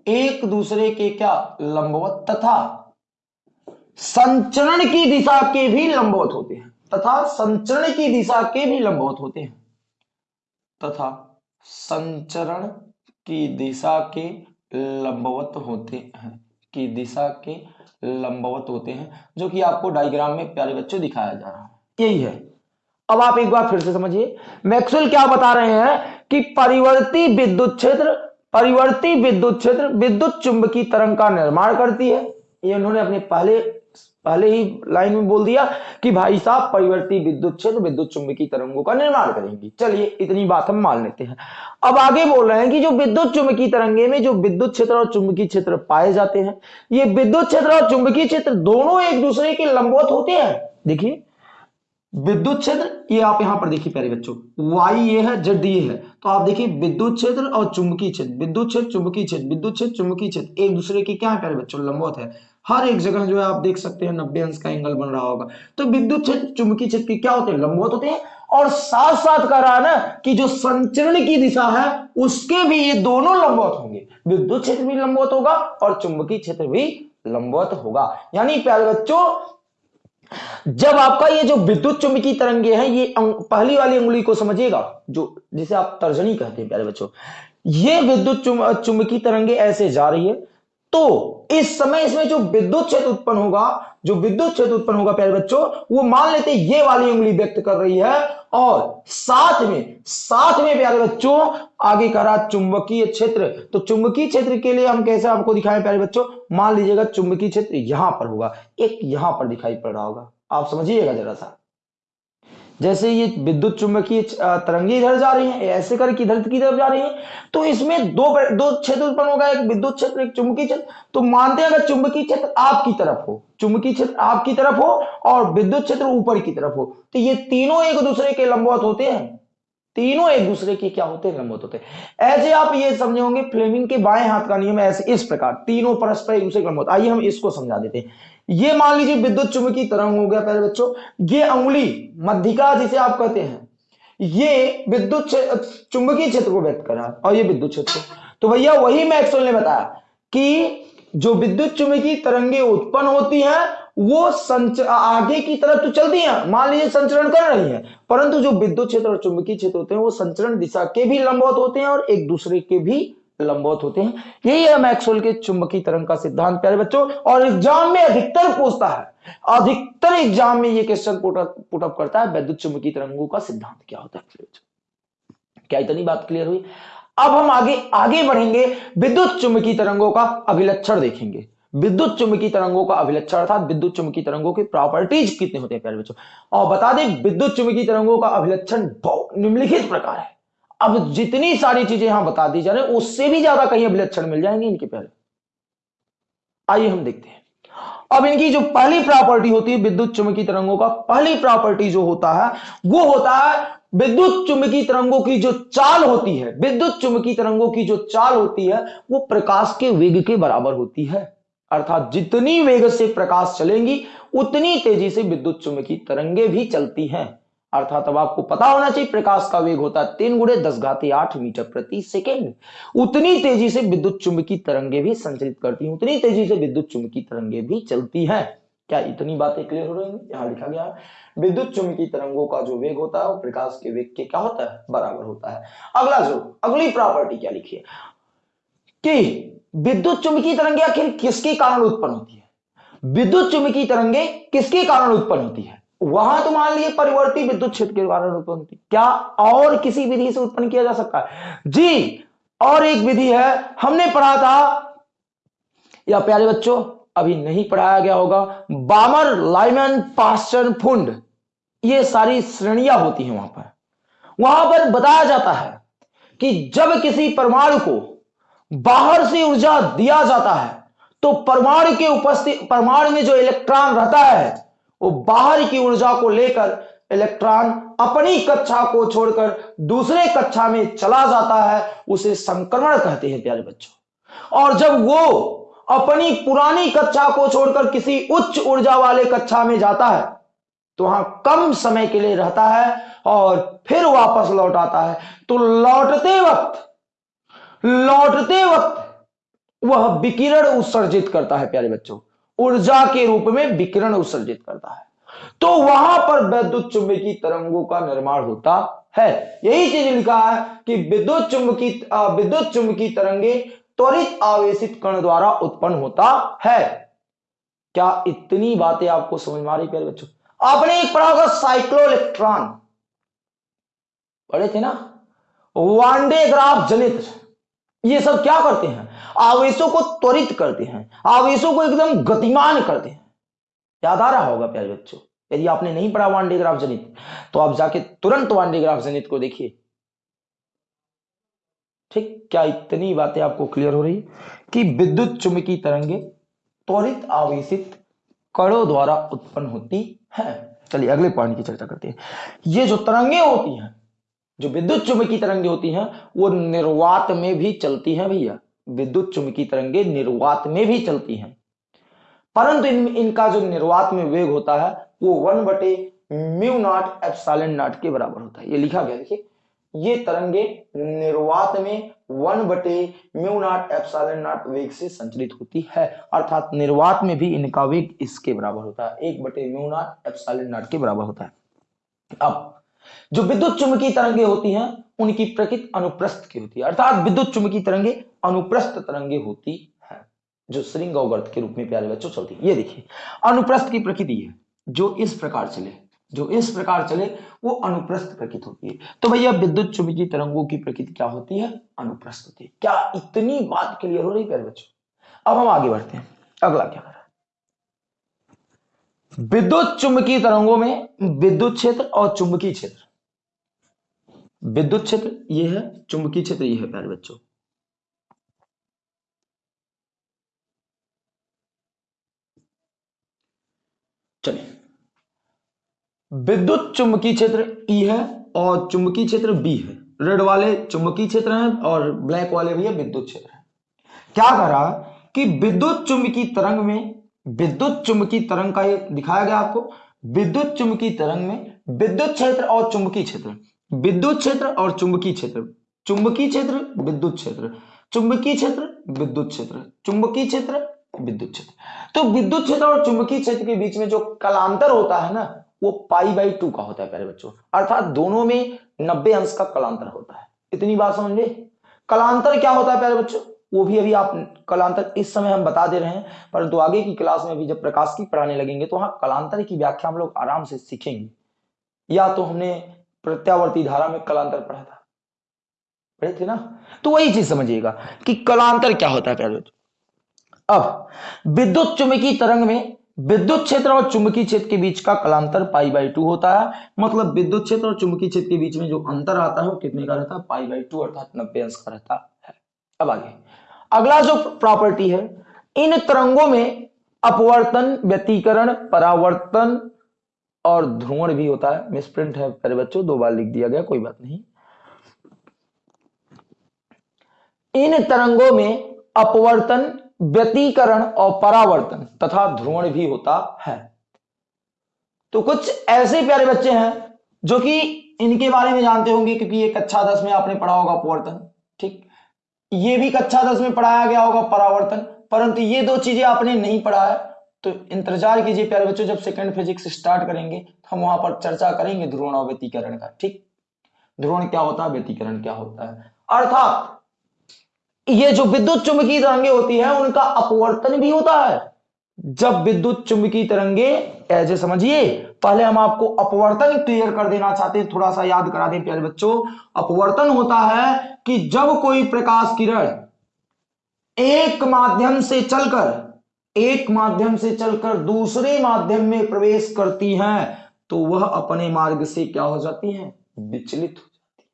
एक दूसरे के क्या लंबवत, तथा संचरण की दिशा के भी लंबवत होते हैं, तथा संचरण की दिशा के भी लंबवत होते हैं, तथा संचरण की दिशा के लंबवत होते हैं, की दिशा के लंबवत होते हैं, जो कि आपको डायग्राम में प्यारे बच्चों दिखाया जा रहा है। यही है। अब आप एक बार फिर से समझिए, मैक्सवेल क्या बता रहे हैं कि परिवर्ती विद्युत क्षेत्र, परिवर्ती विद्युत क्षेत्र विद्युत चुंबकीय तरंग का निर्माण करती है। ये उन्होंने अपने पहले पहले ही लाइन में बोल दिया कि भाई साहब, परिवर्ती विद्युत क्षेत्र विद्युत चुंबकीय तरंगों का निर्माण करेंगी। चलिए, इतनी बात हम मान लेते हैं। अब आगे बोल रहे हैं कि जो विद्युत चुंबकीय तरंगे में जो विद्युत क्षेत्र और चुंबकीय क्षेत्र पाए जाते हैं, ये विद्युत क्षेत्र और चुंबकीय क्षेत्र दोनों एक दूसरे के लंबवत होते हैं। देखिए विद्युत क्षेत्र, ये आप यहाँ पर देखिए प्यारे बच्चों वाई ये है जेड ये है तो आप देखिए विद्युत क्षेत्र और चुंबकीय क्षेत्र, विद्युत क्षेत्र, चुंबकीय क्षेत्र, विद्युत क्षेत्र, चुंबकीय क्षेत्र, एक दूसरे के क्या है प्यारे बच्चों, लंबवत है। हर एक जगह जो है आप देख सकते हैं नब्बे अंश का एंगल बन रहा होगा। तो विद्युत क्षेत्र, चुंबकीय क्षेत्र के क्या होते हैं, लंबवत होते हैं, और साथ साथ कह रहा है ना कि जो संचरण की दिशा है, उसके भी ये दोनों लंबवत होंगे। विद्युत क्षेत्र भी लंबवत होगा और चुंबकीय क्षेत्र भी लंबवत होगा। यानी प्यारे बच्चों जब आपका ये जो विद्युत चुंबकीय तरंगे हैं, ये पहली वाली उंगली को समझिएगा, जो, जिसे आप तर्जनी कहते हैं, प्यारे बच्चों, ये विद्युत चुंबकीय तरंगे ऐसे जा रही है तो इस समय इसमें जो विद्युत क्षेत्र उत्पन्न होगा, जो विद्युत क्षेत्र उत्पन्न होगा प्यारे बच्चों, वो मान लेते ये वाली उंगली व्यक्त कर रही है और साथ में साथ में प्यारे बच्चों, आगे कर रहा चुंबकीय क्षेत्र। तो चुंबकीय क्षेत्र के लिए हम कैसे आपको दिखाएँ प्यारे बच्चों? मान लीजिएगा चुंबकीय क्षेत्र यहाँ पर होगा, एक यहाँ पर दिखाई पड़ रहा होगा। आप समझिएगा जरा सा। जैसे ये विद्युत चुंबकीय तरंगे इधर जा रही हैं, ऐसे करके इधर की तरफ़ जा रही हैं तो इसमें दो दो क्षेत्र उत्पन्न होगा, एक विद्युत क्षेत्र, एक चुंबकीय क्षेत्र। तो मानते हैं अगर चुंबकीय क्षेत्र आपकी तरफ़ हो, चुंबकीय क्षेत्र आपकी तरफ़ हो और विद्युत क्षेत्र ऊपर की तरफ़ हो तो ये तीनों एक दूसरे के लंबवत होते हैं। तीनों एक दूसरे के क्या होते हैं? लंबवत होते हैं। ऐसे आप ये समझे होंगे, फ्लेमिंग के बाएँ हाथ का नियम ऐसे, इस प्रकार, तीनों परस्पर एक दूसरे के लंबवत। आइए हम इसको समझा देते हैं। ये मान लीजिए विद्युत चुंबकीय तरंग हो गया पहले बच्चों, ये उंगली मध्यिका जिसे आप कहते हैं, ये विद्युत चुंबकीय क्षेत्र को व्यक्त कर रहा है और ये विद्युत क्षेत्र तो भैया वही मैक्सवेल ने बताया कि जो विद्युत चुंबकीय तरंगे उत्पन्न होती हैं, वो संच आगे की तरफ़ तो चलती हैं, मान लीजिए संचरण कर रही हैं, परंतु जो विद्युत क्षेत्र और चुंबकीय क्षेत्र होते हैं, वो संचरण दिशा के भी लंबवत होते हैं और एक दूसरे के भी लंबवत होते हैं। यही है मैक्सवेल के चुंबकीय तरंग का सिद्धांत, प्यारे बच्चों। और एग्ज़ाम में अधिकतर पूछता है। अधिकतर एग्ज़ाम में ये क्वेश्चन पुटअप करता है, विद्युत चुंबकीय तरंगों का सिद्धांत क्या होता है क्या इतनी बात क्लियर हुई? अब हम आगे आगे बढ़ेंगे। विद्युत चुंबकीय तरंगों का अभिलक्षण देखेंगे। विद्युत चुंबकीय तरंगों का अभिलक्षण अर्थात विद्युत चुंबकीय तरंगों के प्रॉपर्टीज़ कितने होते हैं, प्यारे बच्चों? और बता दें, विद्युत चुंबकीय तरंगों का अभिलक्षण निम्नलिखित प्रकार है। अब जितनी सारी चीज़ें यहाँ बता दी जा रही उससे भी ज़्यादा कहीं अभिलक्षण मिल जाएँगे इनके पहले। आइए हम देखते हैं। अब इनकी जो पहली प्रॉपर्टी होती है विद्युत चुंबकीय तरंगों का, पहली प्रॉपर्टी जो होता है, वो होता है विद्युत चुंबकीय तरंगों की जो चाल होती है। विद्युत चुंबकीय तरंगों की जो चाल होती है, वो प्रकाश के वेग के बराबर होती है। अर्थात जितनी वेग से प्रकाश चलेंगी, उतनी तेज़ी से विद्युत चुंबकीय तरंगे भी चलती हैं। अर्थात अब आपको पता होना चाहिए, प्रकाश का वेग होता है तीन गुड़े दस घाते आठ मीटर प्रति सेकेंड। उतनी तेज़ी से विद्युत चुंबकीय तरंगे भी संचरित करती हैं, उतनी तेज़ी से विद्युत चुंबकीय तरंगे भी चलती हैं। क्या इतनी बातें क्लियर हो रही है? यहाँ लिखा गया है, विद्युत चुंबकीय तरंगों का जो वेग होता है वो प्रकाश के वेग के क्या होता है? बराबर होता है। अगला जो, अगली प्रॉपर्टी क्या लिखी है? कि विद्युत चुंबकीय तरंगे आखिर किसके कारण उत्पन्न होती है? विद्युत चुंबकीय तरंगे किसके कारण उत्पन्न होती है? वहाँ तो मान लिए परिवर्ती विद्युत क्षेत्र के कारण उत्पन्न होती क्या और किसी विधि से उत्पन्न किया जा सकता है? जी, और एक विधि है, हमने पढ़ा था, या प्यारे बच्चों, अभी नहीं पढ़ाया गया होगा, बामर, लाइमन पास्टर फुंड। ये सारी श्रेणियाँ होती हैं वहाँ पर। वहाँ पर बताया जाता है कि जब किसी परमाणु को बाहर से ऊर्जा दिया जाता है तो परमाणु के उपस्थित, परमाणु में जो इलेक्ट्रॉन रहता है वो बाहर की ऊर्जा को लेकर इलेक्ट्रॉन अपनी कक्षा को छोड़कर दूसरे कक्षा में चला जाता है, उसे संक्रमण कहते हैं प्यारे बच्चों। और जब वो अपनी पुरानी कक्षा को छोड़कर किसी उच्च ऊर्जा वाले कक्षा में जाता है तो वहाँ कम समय के लिए रहता है और फिर वापस लौट आता है। तो लौटते वक्त लौटते वक्त वह विकिरण उत्सर्जित करता है प्यारे बच्चों। ऊर्जा के रूप में विकिरण उत्सर्जित करता है। तो वहाँ पर विद्युत चुंबकीय तरंगों का निर्माण होता है। यही चीज़ लिखा है कि विद्युत चुंबकीय विद्युत चुंबकीय तरंगे त्वरित आवेशित कण द्वारा उत्पन्न होता है। क्या इतनी बातें आपको समझ में आ रही प्यारे बच्चों? आपने एक पढ़ा होगा साइक्लो इलेक्ट्रॉन। पढ़े थे ना? वांडे ग्राफ जनित। ये सब क्या करते हैं? आवेशों को त्वरित करते हैं, आवेशों को एकदम गतिमान करते हैं। याद आ रहा होगा प्यारे बच्चों? यदि आपने नहीं पढ़ा वांडे जनित तो आप जाके तुरंत वांडे जनित को देखिए। ठीक, क्या इतनी बातें आपको क्लियर हो रही? कि विद्युत चुंबकीय तरंगे त्वरित आवेशित कणों द्वारा उत्पन्न होती है। चलिए अगले पॉइंट की चर्चा करते हैं। ये जो तरंगे होती हैं, जो विद्युत चुंबकीय तरंगे होती हैं, वो निर्वात में भी चलती हैं भैया। विद्युत चुंबकीय तरंगे निर्वात में भी चलती हैं। परंतु इन, इनका जो निर्वात में वेग होता है वो वन बटे म्यू नॉट एप्साइलन नॉट के बराबर होता है। ये लिखा गया देखिए ये तरंगे निर्वात में वन बटे म्यू नॉट एप्साइलन नॉट वेग से संचलित होती है अर्थात निर्वात में भी इनका वेग इसके बराबर होता है एक बटे म्यू नॉट एप्साइलन नॉट के बराबर होता है। अब जो विद्युत चुंबकीय तरंगे होती हैं, उनकी प्रकृति अनुप्रस्थ की होती है। अर्थात विद्युत चुंबकीय तरंगे अनुप्रस्थ तरंगे होती है, जो श्रृंग अवगर्त के रूप में प्यारे बच्चों चलती है। ये देखिए, अनुप्रस्थ की प्रकृति है, जो इस प्रकार चले, जो इस प्रकार चले, वो अनुप्रस्थ प्रकृति होती है। तो भैया, विद्युत चुंबकीय तरंगों की प्रकृति क्या होती है? अनुप्रस्थ होती है। क्या इतनी बात क्लियर हो रही प्यारे बच्चों? अब हम आगे बढ़ते हैं। अगला क्या कर? विद्युत चुंबकीय तरंगों में विद्युत क्षेत्र और चुंबकीय क्षेत्र। विद्युत क्षेत्र ये है, चुंबकीय क्षेत्र ये है प्यारे बच्चों। चलिए। विद्युत चुंबकीय क्षेत्र ई है और चुंबकीय क्षेत्र बी है। रेड वाले चुंबकीय क्षेत्र हैं और ब्लैक वाले भी है विद्युत क्षेत्र है। क्या कर रहा कि विद्युत चुंबकीय तरंग में विद्युत चुंबकीय तरंग का ये दिखाया गया आपको। विद्युत चुंबकीय तरंग में विद्युत क्षेत्र और चुंबकीय क्षेत्र। विद्युत क्षेत्र और चुंबकीय क्षेत्र। चुंबकीय क्षेत्र, विद्युत क्षेत्र। चुंबकीय क्षेत्र, विद्युत क्षेत्र। चुंबकीय क्षेत्र, विद्युत क्षेत्र। तो विद्युत क्षेत्र और चुंबकीय क्षेत्र के बीच में जो कलांतर होता है ना, वो पाई बाई टू का होता है प्यारे बच्चों। अर्थात दोनों में नब्बे अंश का कलांतर होता है। इतनी बात समझ कलांतर क्या होता है प्यारे बच्चों? वो भी अभी आप कलांतर इस समय हम बता दे रहे हैं, परंतु आगे की क्लास में भी जब प्रकाश की पढ़ाने लगेंगे तो वहाँ कलांतर की व्याख्या हम लोग आराम से सीखेंगे। या तो हमने प्रत्यावर्ती धारा में कलांतर पढ़ा था। पढ़े थे ना? तो वही चीज़ समझिएगा कि कलांतर क्या होता है, प्यारे अब, विद्युत चुंबकीय तरंग में विद्युत क्षेत्र और चुंबकीय क्षेत्र के बीच का कलांतर पाई बाई टू होता है। मतलब विद्युत क्षेत्र और चुंबकीय क्षेत्र के बीच में जो अंतर आता है, वो कितने का रहता है? पाई बाई टू अर्थात नब्बे अंश का रहता है। अब आगे। अगला जो प्रॉपर्टी है, इन तरंगों में अपवर्तन, व्यतीकरण, परावर्तन और ध्रुवण भी होता है। मिसप्रिंट है, प्यारे बच्चों, दो बार लिख दिया गया, कोई बात नहीं। इन तरंगों में अपवर्तन, व्यतीकरण और परावर्तन तथा ध्रुवण भी होता है। तो कुछ ऐसे प्यारे बच्चे हैं जो कि इनके बारे में जानते होंगे, क्योंकि ये कक्षा दस में आपने पढ़ा होगा अपवर्तन। ये भी कक्षा दस में पढ़ाया गया होगा परावर्तन, परंतु ये दो चीज़ें आपने नहीं पढ़ा है तो इंतज़ार कीजिए प्यारे बच्चों, जब सेकंड फिजिक्स स्टार्ट करेंगे तो हम वहाँ पर चर्चा करेंगे ध्रुवण और व्यतीकरण का, ठीक? ध्रुवण क्या होता है, व्यतीकरण क्या होता है? अर्थात, ये जो विद्युत चुंबकीय तरंगे होती है, उनका अपवर्तन भी होता है। जब विद्युत चुंबकीय तरंगे, ऐसे समझिए पहले हम आपको अपवर्तन क्लियर कर देना चाहते हैं, थोड़ा सा याद करा दें प्यारे बच्चों। अपवर्तन होता है कि जब कोई प्रकाश किरण एक माध्यम से चलकर, एक माध्यम से चलकर दूसरे माध्यम में प्रवेश करती है तो वह अपने मार्ग से क्या हो जाती है? विचलित हो जाती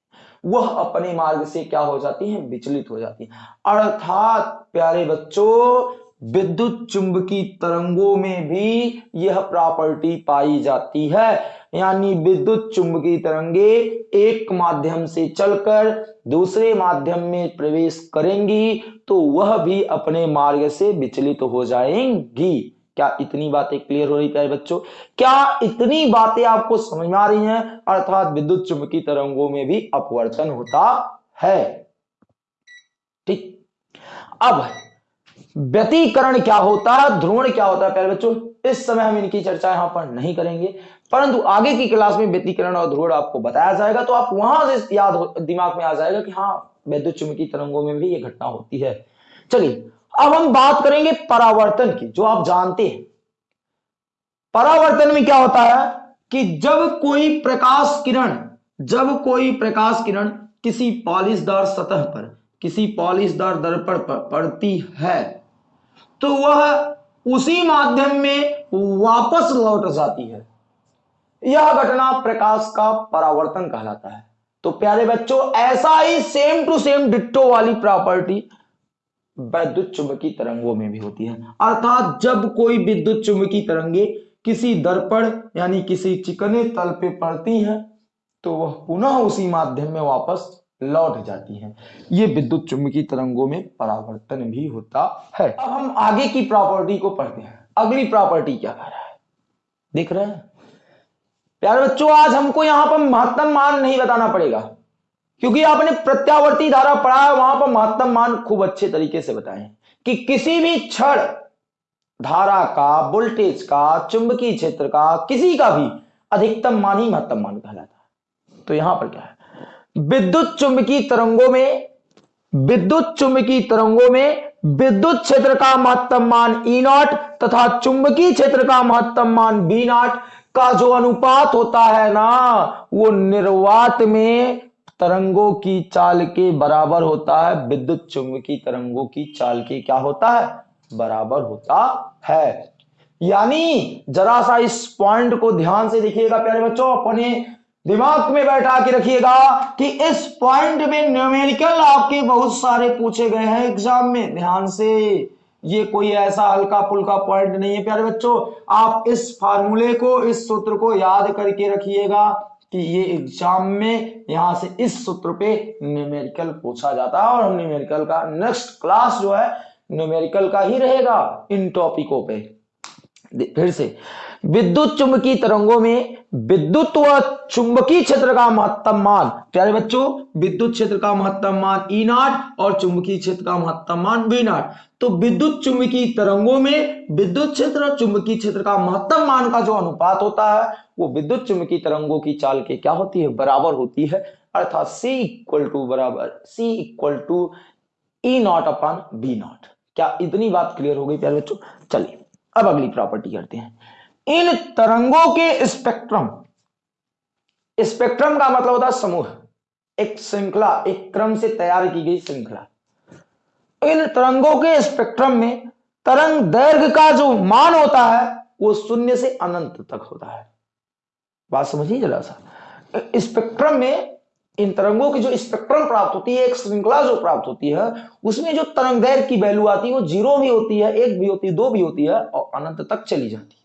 है। वह अपने मार्ग से क्या हो जाती है? विचलित हो जाती है। अर्थात प्यारे बच्चों विद्युत चुंबकीय तरंगों में भी यह प्रॉपर्टी पाई जाती है। यानी विद्युत चुंबकीय तरंगे एक माध्यम से चलकर दूसरे माध्यम में प्रवेश करेंगी तो वह भी अपने मार्ग से विचलित तो हो जाएँगी। क्या इतनी बातें क्लियर हो रही प्यारे बच्चों? क्या इतनी बातें आपको समझ में आ रही हैं? अर्थात विद्युत चुंबकीय तरंगों में भी अपवर्तन होता है। ठीक। अब व्यतीकरण क्या होता है, ध्रुवण क्या होता है, प्यारे बच्चों? इस समय हम इनकी चर्चा यहाँ पर नहीं करेंगे, परंतु आगे की क्लास में व्यतीकरण और ध्रुवण आपको बताया जाएगा तो आप वहाँ से याद दिमाग में आ जाएगा कि हाँ विद्युत चुंबकीय तरंगों में भी ये घटना होती है। चलिए, अब हम बात करेंगे परावर्तन की, जो आप जानते हैं। परावर्तन में क्या होता है कि जब कोई प्रकाश किरण, जब कोई प्रकाश किरण किसी पॉलिशदार सतह पर, किसी पॉलिशदार दर्पण पर पड़ती है तो वह उसी माध्यम में वापस लौट जाती है। यह घटना प्रकाश का परावर्तन कहलाता है। तो प्यारे बच्चों, ऐसा ही सेम टू सेम डिट्टो वाली प्रॉपर्टी विद्युत चुंबकीय तरंगों में भी होती है। अर्थात जब कोई विद्युत चुंबकीय तरंगे किसी दर्पण यानी किसी चिकने तल पे पड़ती हैं तो वह पुनः उसी माध्यम में वापस लौट जाती हैं। ये विद्युत चुंबकीय तरंगों में परावर्तन भी होता है। अब हम आगे की प्रॉपर्टी को पढ़ते हैं। अगली प्रॉपर्टी क्या कह रहा है? देख रहे हैं? प्यारे बच्चों, आज हमको यहाँ पर महत्तम मान नहीं बताना पड़ेगा। क्योंकि आपने प्रत्यावर्ती धारा पढ़ा है, वहाँ पर महत्तम मान खूब अच्छे तरीके से बताए कि किसी भी क्षण धारा का वोल्टेज का, चुंबकीय क्षेत्र का, किसी का भी अधिकतम मान ही महत्तम मान कहलाता है। तो यहाँ पर क्या है? विद्युत चुंबकीय तरंगों में, विद्युत चुंबकीय तरंगों में विद्युत क्षेत्र का महत्तम मान ई नॉट तथा चुंबकीय क्षेत्र का महत्तम मान बी नॉट का जो अनुपात होता है ना, वो निर्वात में तरंगों की चाल के बराबर होता है। विद्युत चुंबकीय तरंगों की चाल के क्या होता है? बराबर होता है। यानी जरा सा इस पॉइंट को ध्यान से देखिएगा, प्यारे बच्चों, अपने दिमाग में बैठा के रखिएगा कि इस पॉइंट में न्यूमेरिकल आपके बहुत सारे पूछे गए हैं एग्ज़ाम में। ध्यान से, ये कोई ऐसा हल्का फुल्का पॉइंट नहीं है। प्यारे बच्चों, आप इस फार्मूले को, इस सूत्र को याद करके रखिएगा कि ये एग्ज़ाम में यहाँ से इस सूत्र पे न्यूमेरिकल पूछा जाता है और हम न्यूमेरिकल का नेक्स्ट क्लास जो है न्यूमेरिकल का ही रहेगा इन टॉपिकों पे। फिर से, विद्युत चुंबकीय तरंगों में विद्युत व चुंबकीय क्षेत्र का महत्तम मान, प्यारे बच्चों, विद्युत क्षेत्र का महत्तम मान ई नाट और चुंबकीय क्षेत्र का महत्तम मान बी नाट तो विद्युत चुंबकीय तरंगों में विद्युत क्षेत्र और चुंबकीय क्षेत्र का महत्तम मान का जो अनुपात होता है, वो विद्युत चुंबकीय तरंगों की चाल के क्या होती है? बराबर होती है। अर्थात सी इक्वल टू बराबर C equal to E naught upon B naught क्या इतनी बात क्लियर हो गई प्यारे बच्चों? चलिए। अब अगली प्रॉपर्टी करते हैं। इन तरंगों के स्पेक्ट्रम स्पेक्ट्रम का मतलब होता है समूह। एक श्रृंखला, एक क्रम से तैयार की गई श्रृंखला। इन तरंगों के स्पेक्ट्रम में तरंग दैर्घ्य का जो मान होता है, वो शून्य से अनंत तक होता है। बात समझिए जरा सा। स्पेक्ट्रम में इन तरंगों की जो स्पेक्ट्रम प्राप्त होती है, एक श्रृंखला जो प्राप्त होती है, उसमें जो तरंग दैर की वैल्यू आती है, वो ज़ीरो भी होती है, एक भी होती है, दो भी होती है और अनंत तक चली जाती है।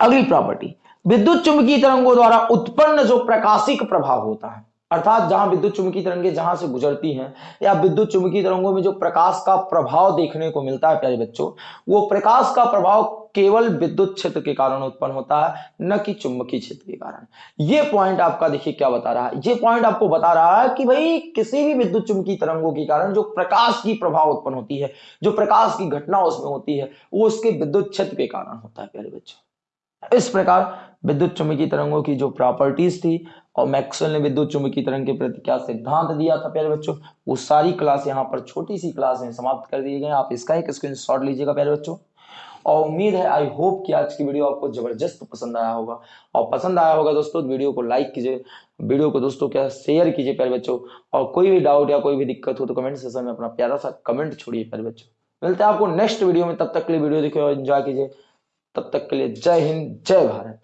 अगली प्रॉपर्टी, विद्युत चुंबकीय तरंगों द्वारा उत्पन्न जो प्रकाशिक प्रभाव होता है अर्थात जहाँ विद्युत चुंबकीय तरंगे जहाँ से गुजरती हैं, या विद्युत चुंबकीय तरंगों में जो प्रकाश का प्रभाव देखने को मिलता है, प्यारे बच्चों, वो प्रकाश का प्रभाव केवल विद्युत क्षेत्र के कारण उत्पन्न होता है, न कि चुंबकीय क्षेत्र के कारण। ये पॉइंट आपका देखिए क्या बता रहा है। ये पॉइंट आपको बता रहा है कि भाई किसी भी विद्युत चुंबकीय तरंगों के कारण जो प्रकाश की प्रभाव उत्पन्न होती है, जो प्रकाश की घटना उसमें होती है, वो उसके विद्युत क्षेत्र के कारण होता है, प्यारे बच्चों। इस प्रकार विद्युत चुंबकीय तरंगों की जो प्रॉपर्टीज़ थी और मैक्सवेल ने विद्युत चुंबकीय तरंग के प्रति क्या सिद्धांत दिया था प्यारे बच्चों? वो सारी क्लास यहाँ पर छोटी सी क्लास में समाप्त कर दिए गए आप इसका एक स्क्रीन लीजिएगा प्यारे बच्चों। और उम्मीद है आई होप कि आज की वीडियो आपको ज़बरदस्त पसंद आया होगा। और पसंद आया होगा दोस्तों वीडियो को लाइक कीजिए। वीडियो को दोस्तों क्या शेयर कीजिए प्यारे बच्चों। और कोई भी डाउट या कोई भी दिक्कत हो तो कमेंट सेक्शन में अपना प्यारा सा कमेंट छोड़िए प्यारे बच्चों। मिलते हैं आपको नेक्स्ट वीडियो में। तब तक के लिए वीडियो देखिए और एंजॉय कीजिए। तब तक के लिए जय हिंद, जय भारत।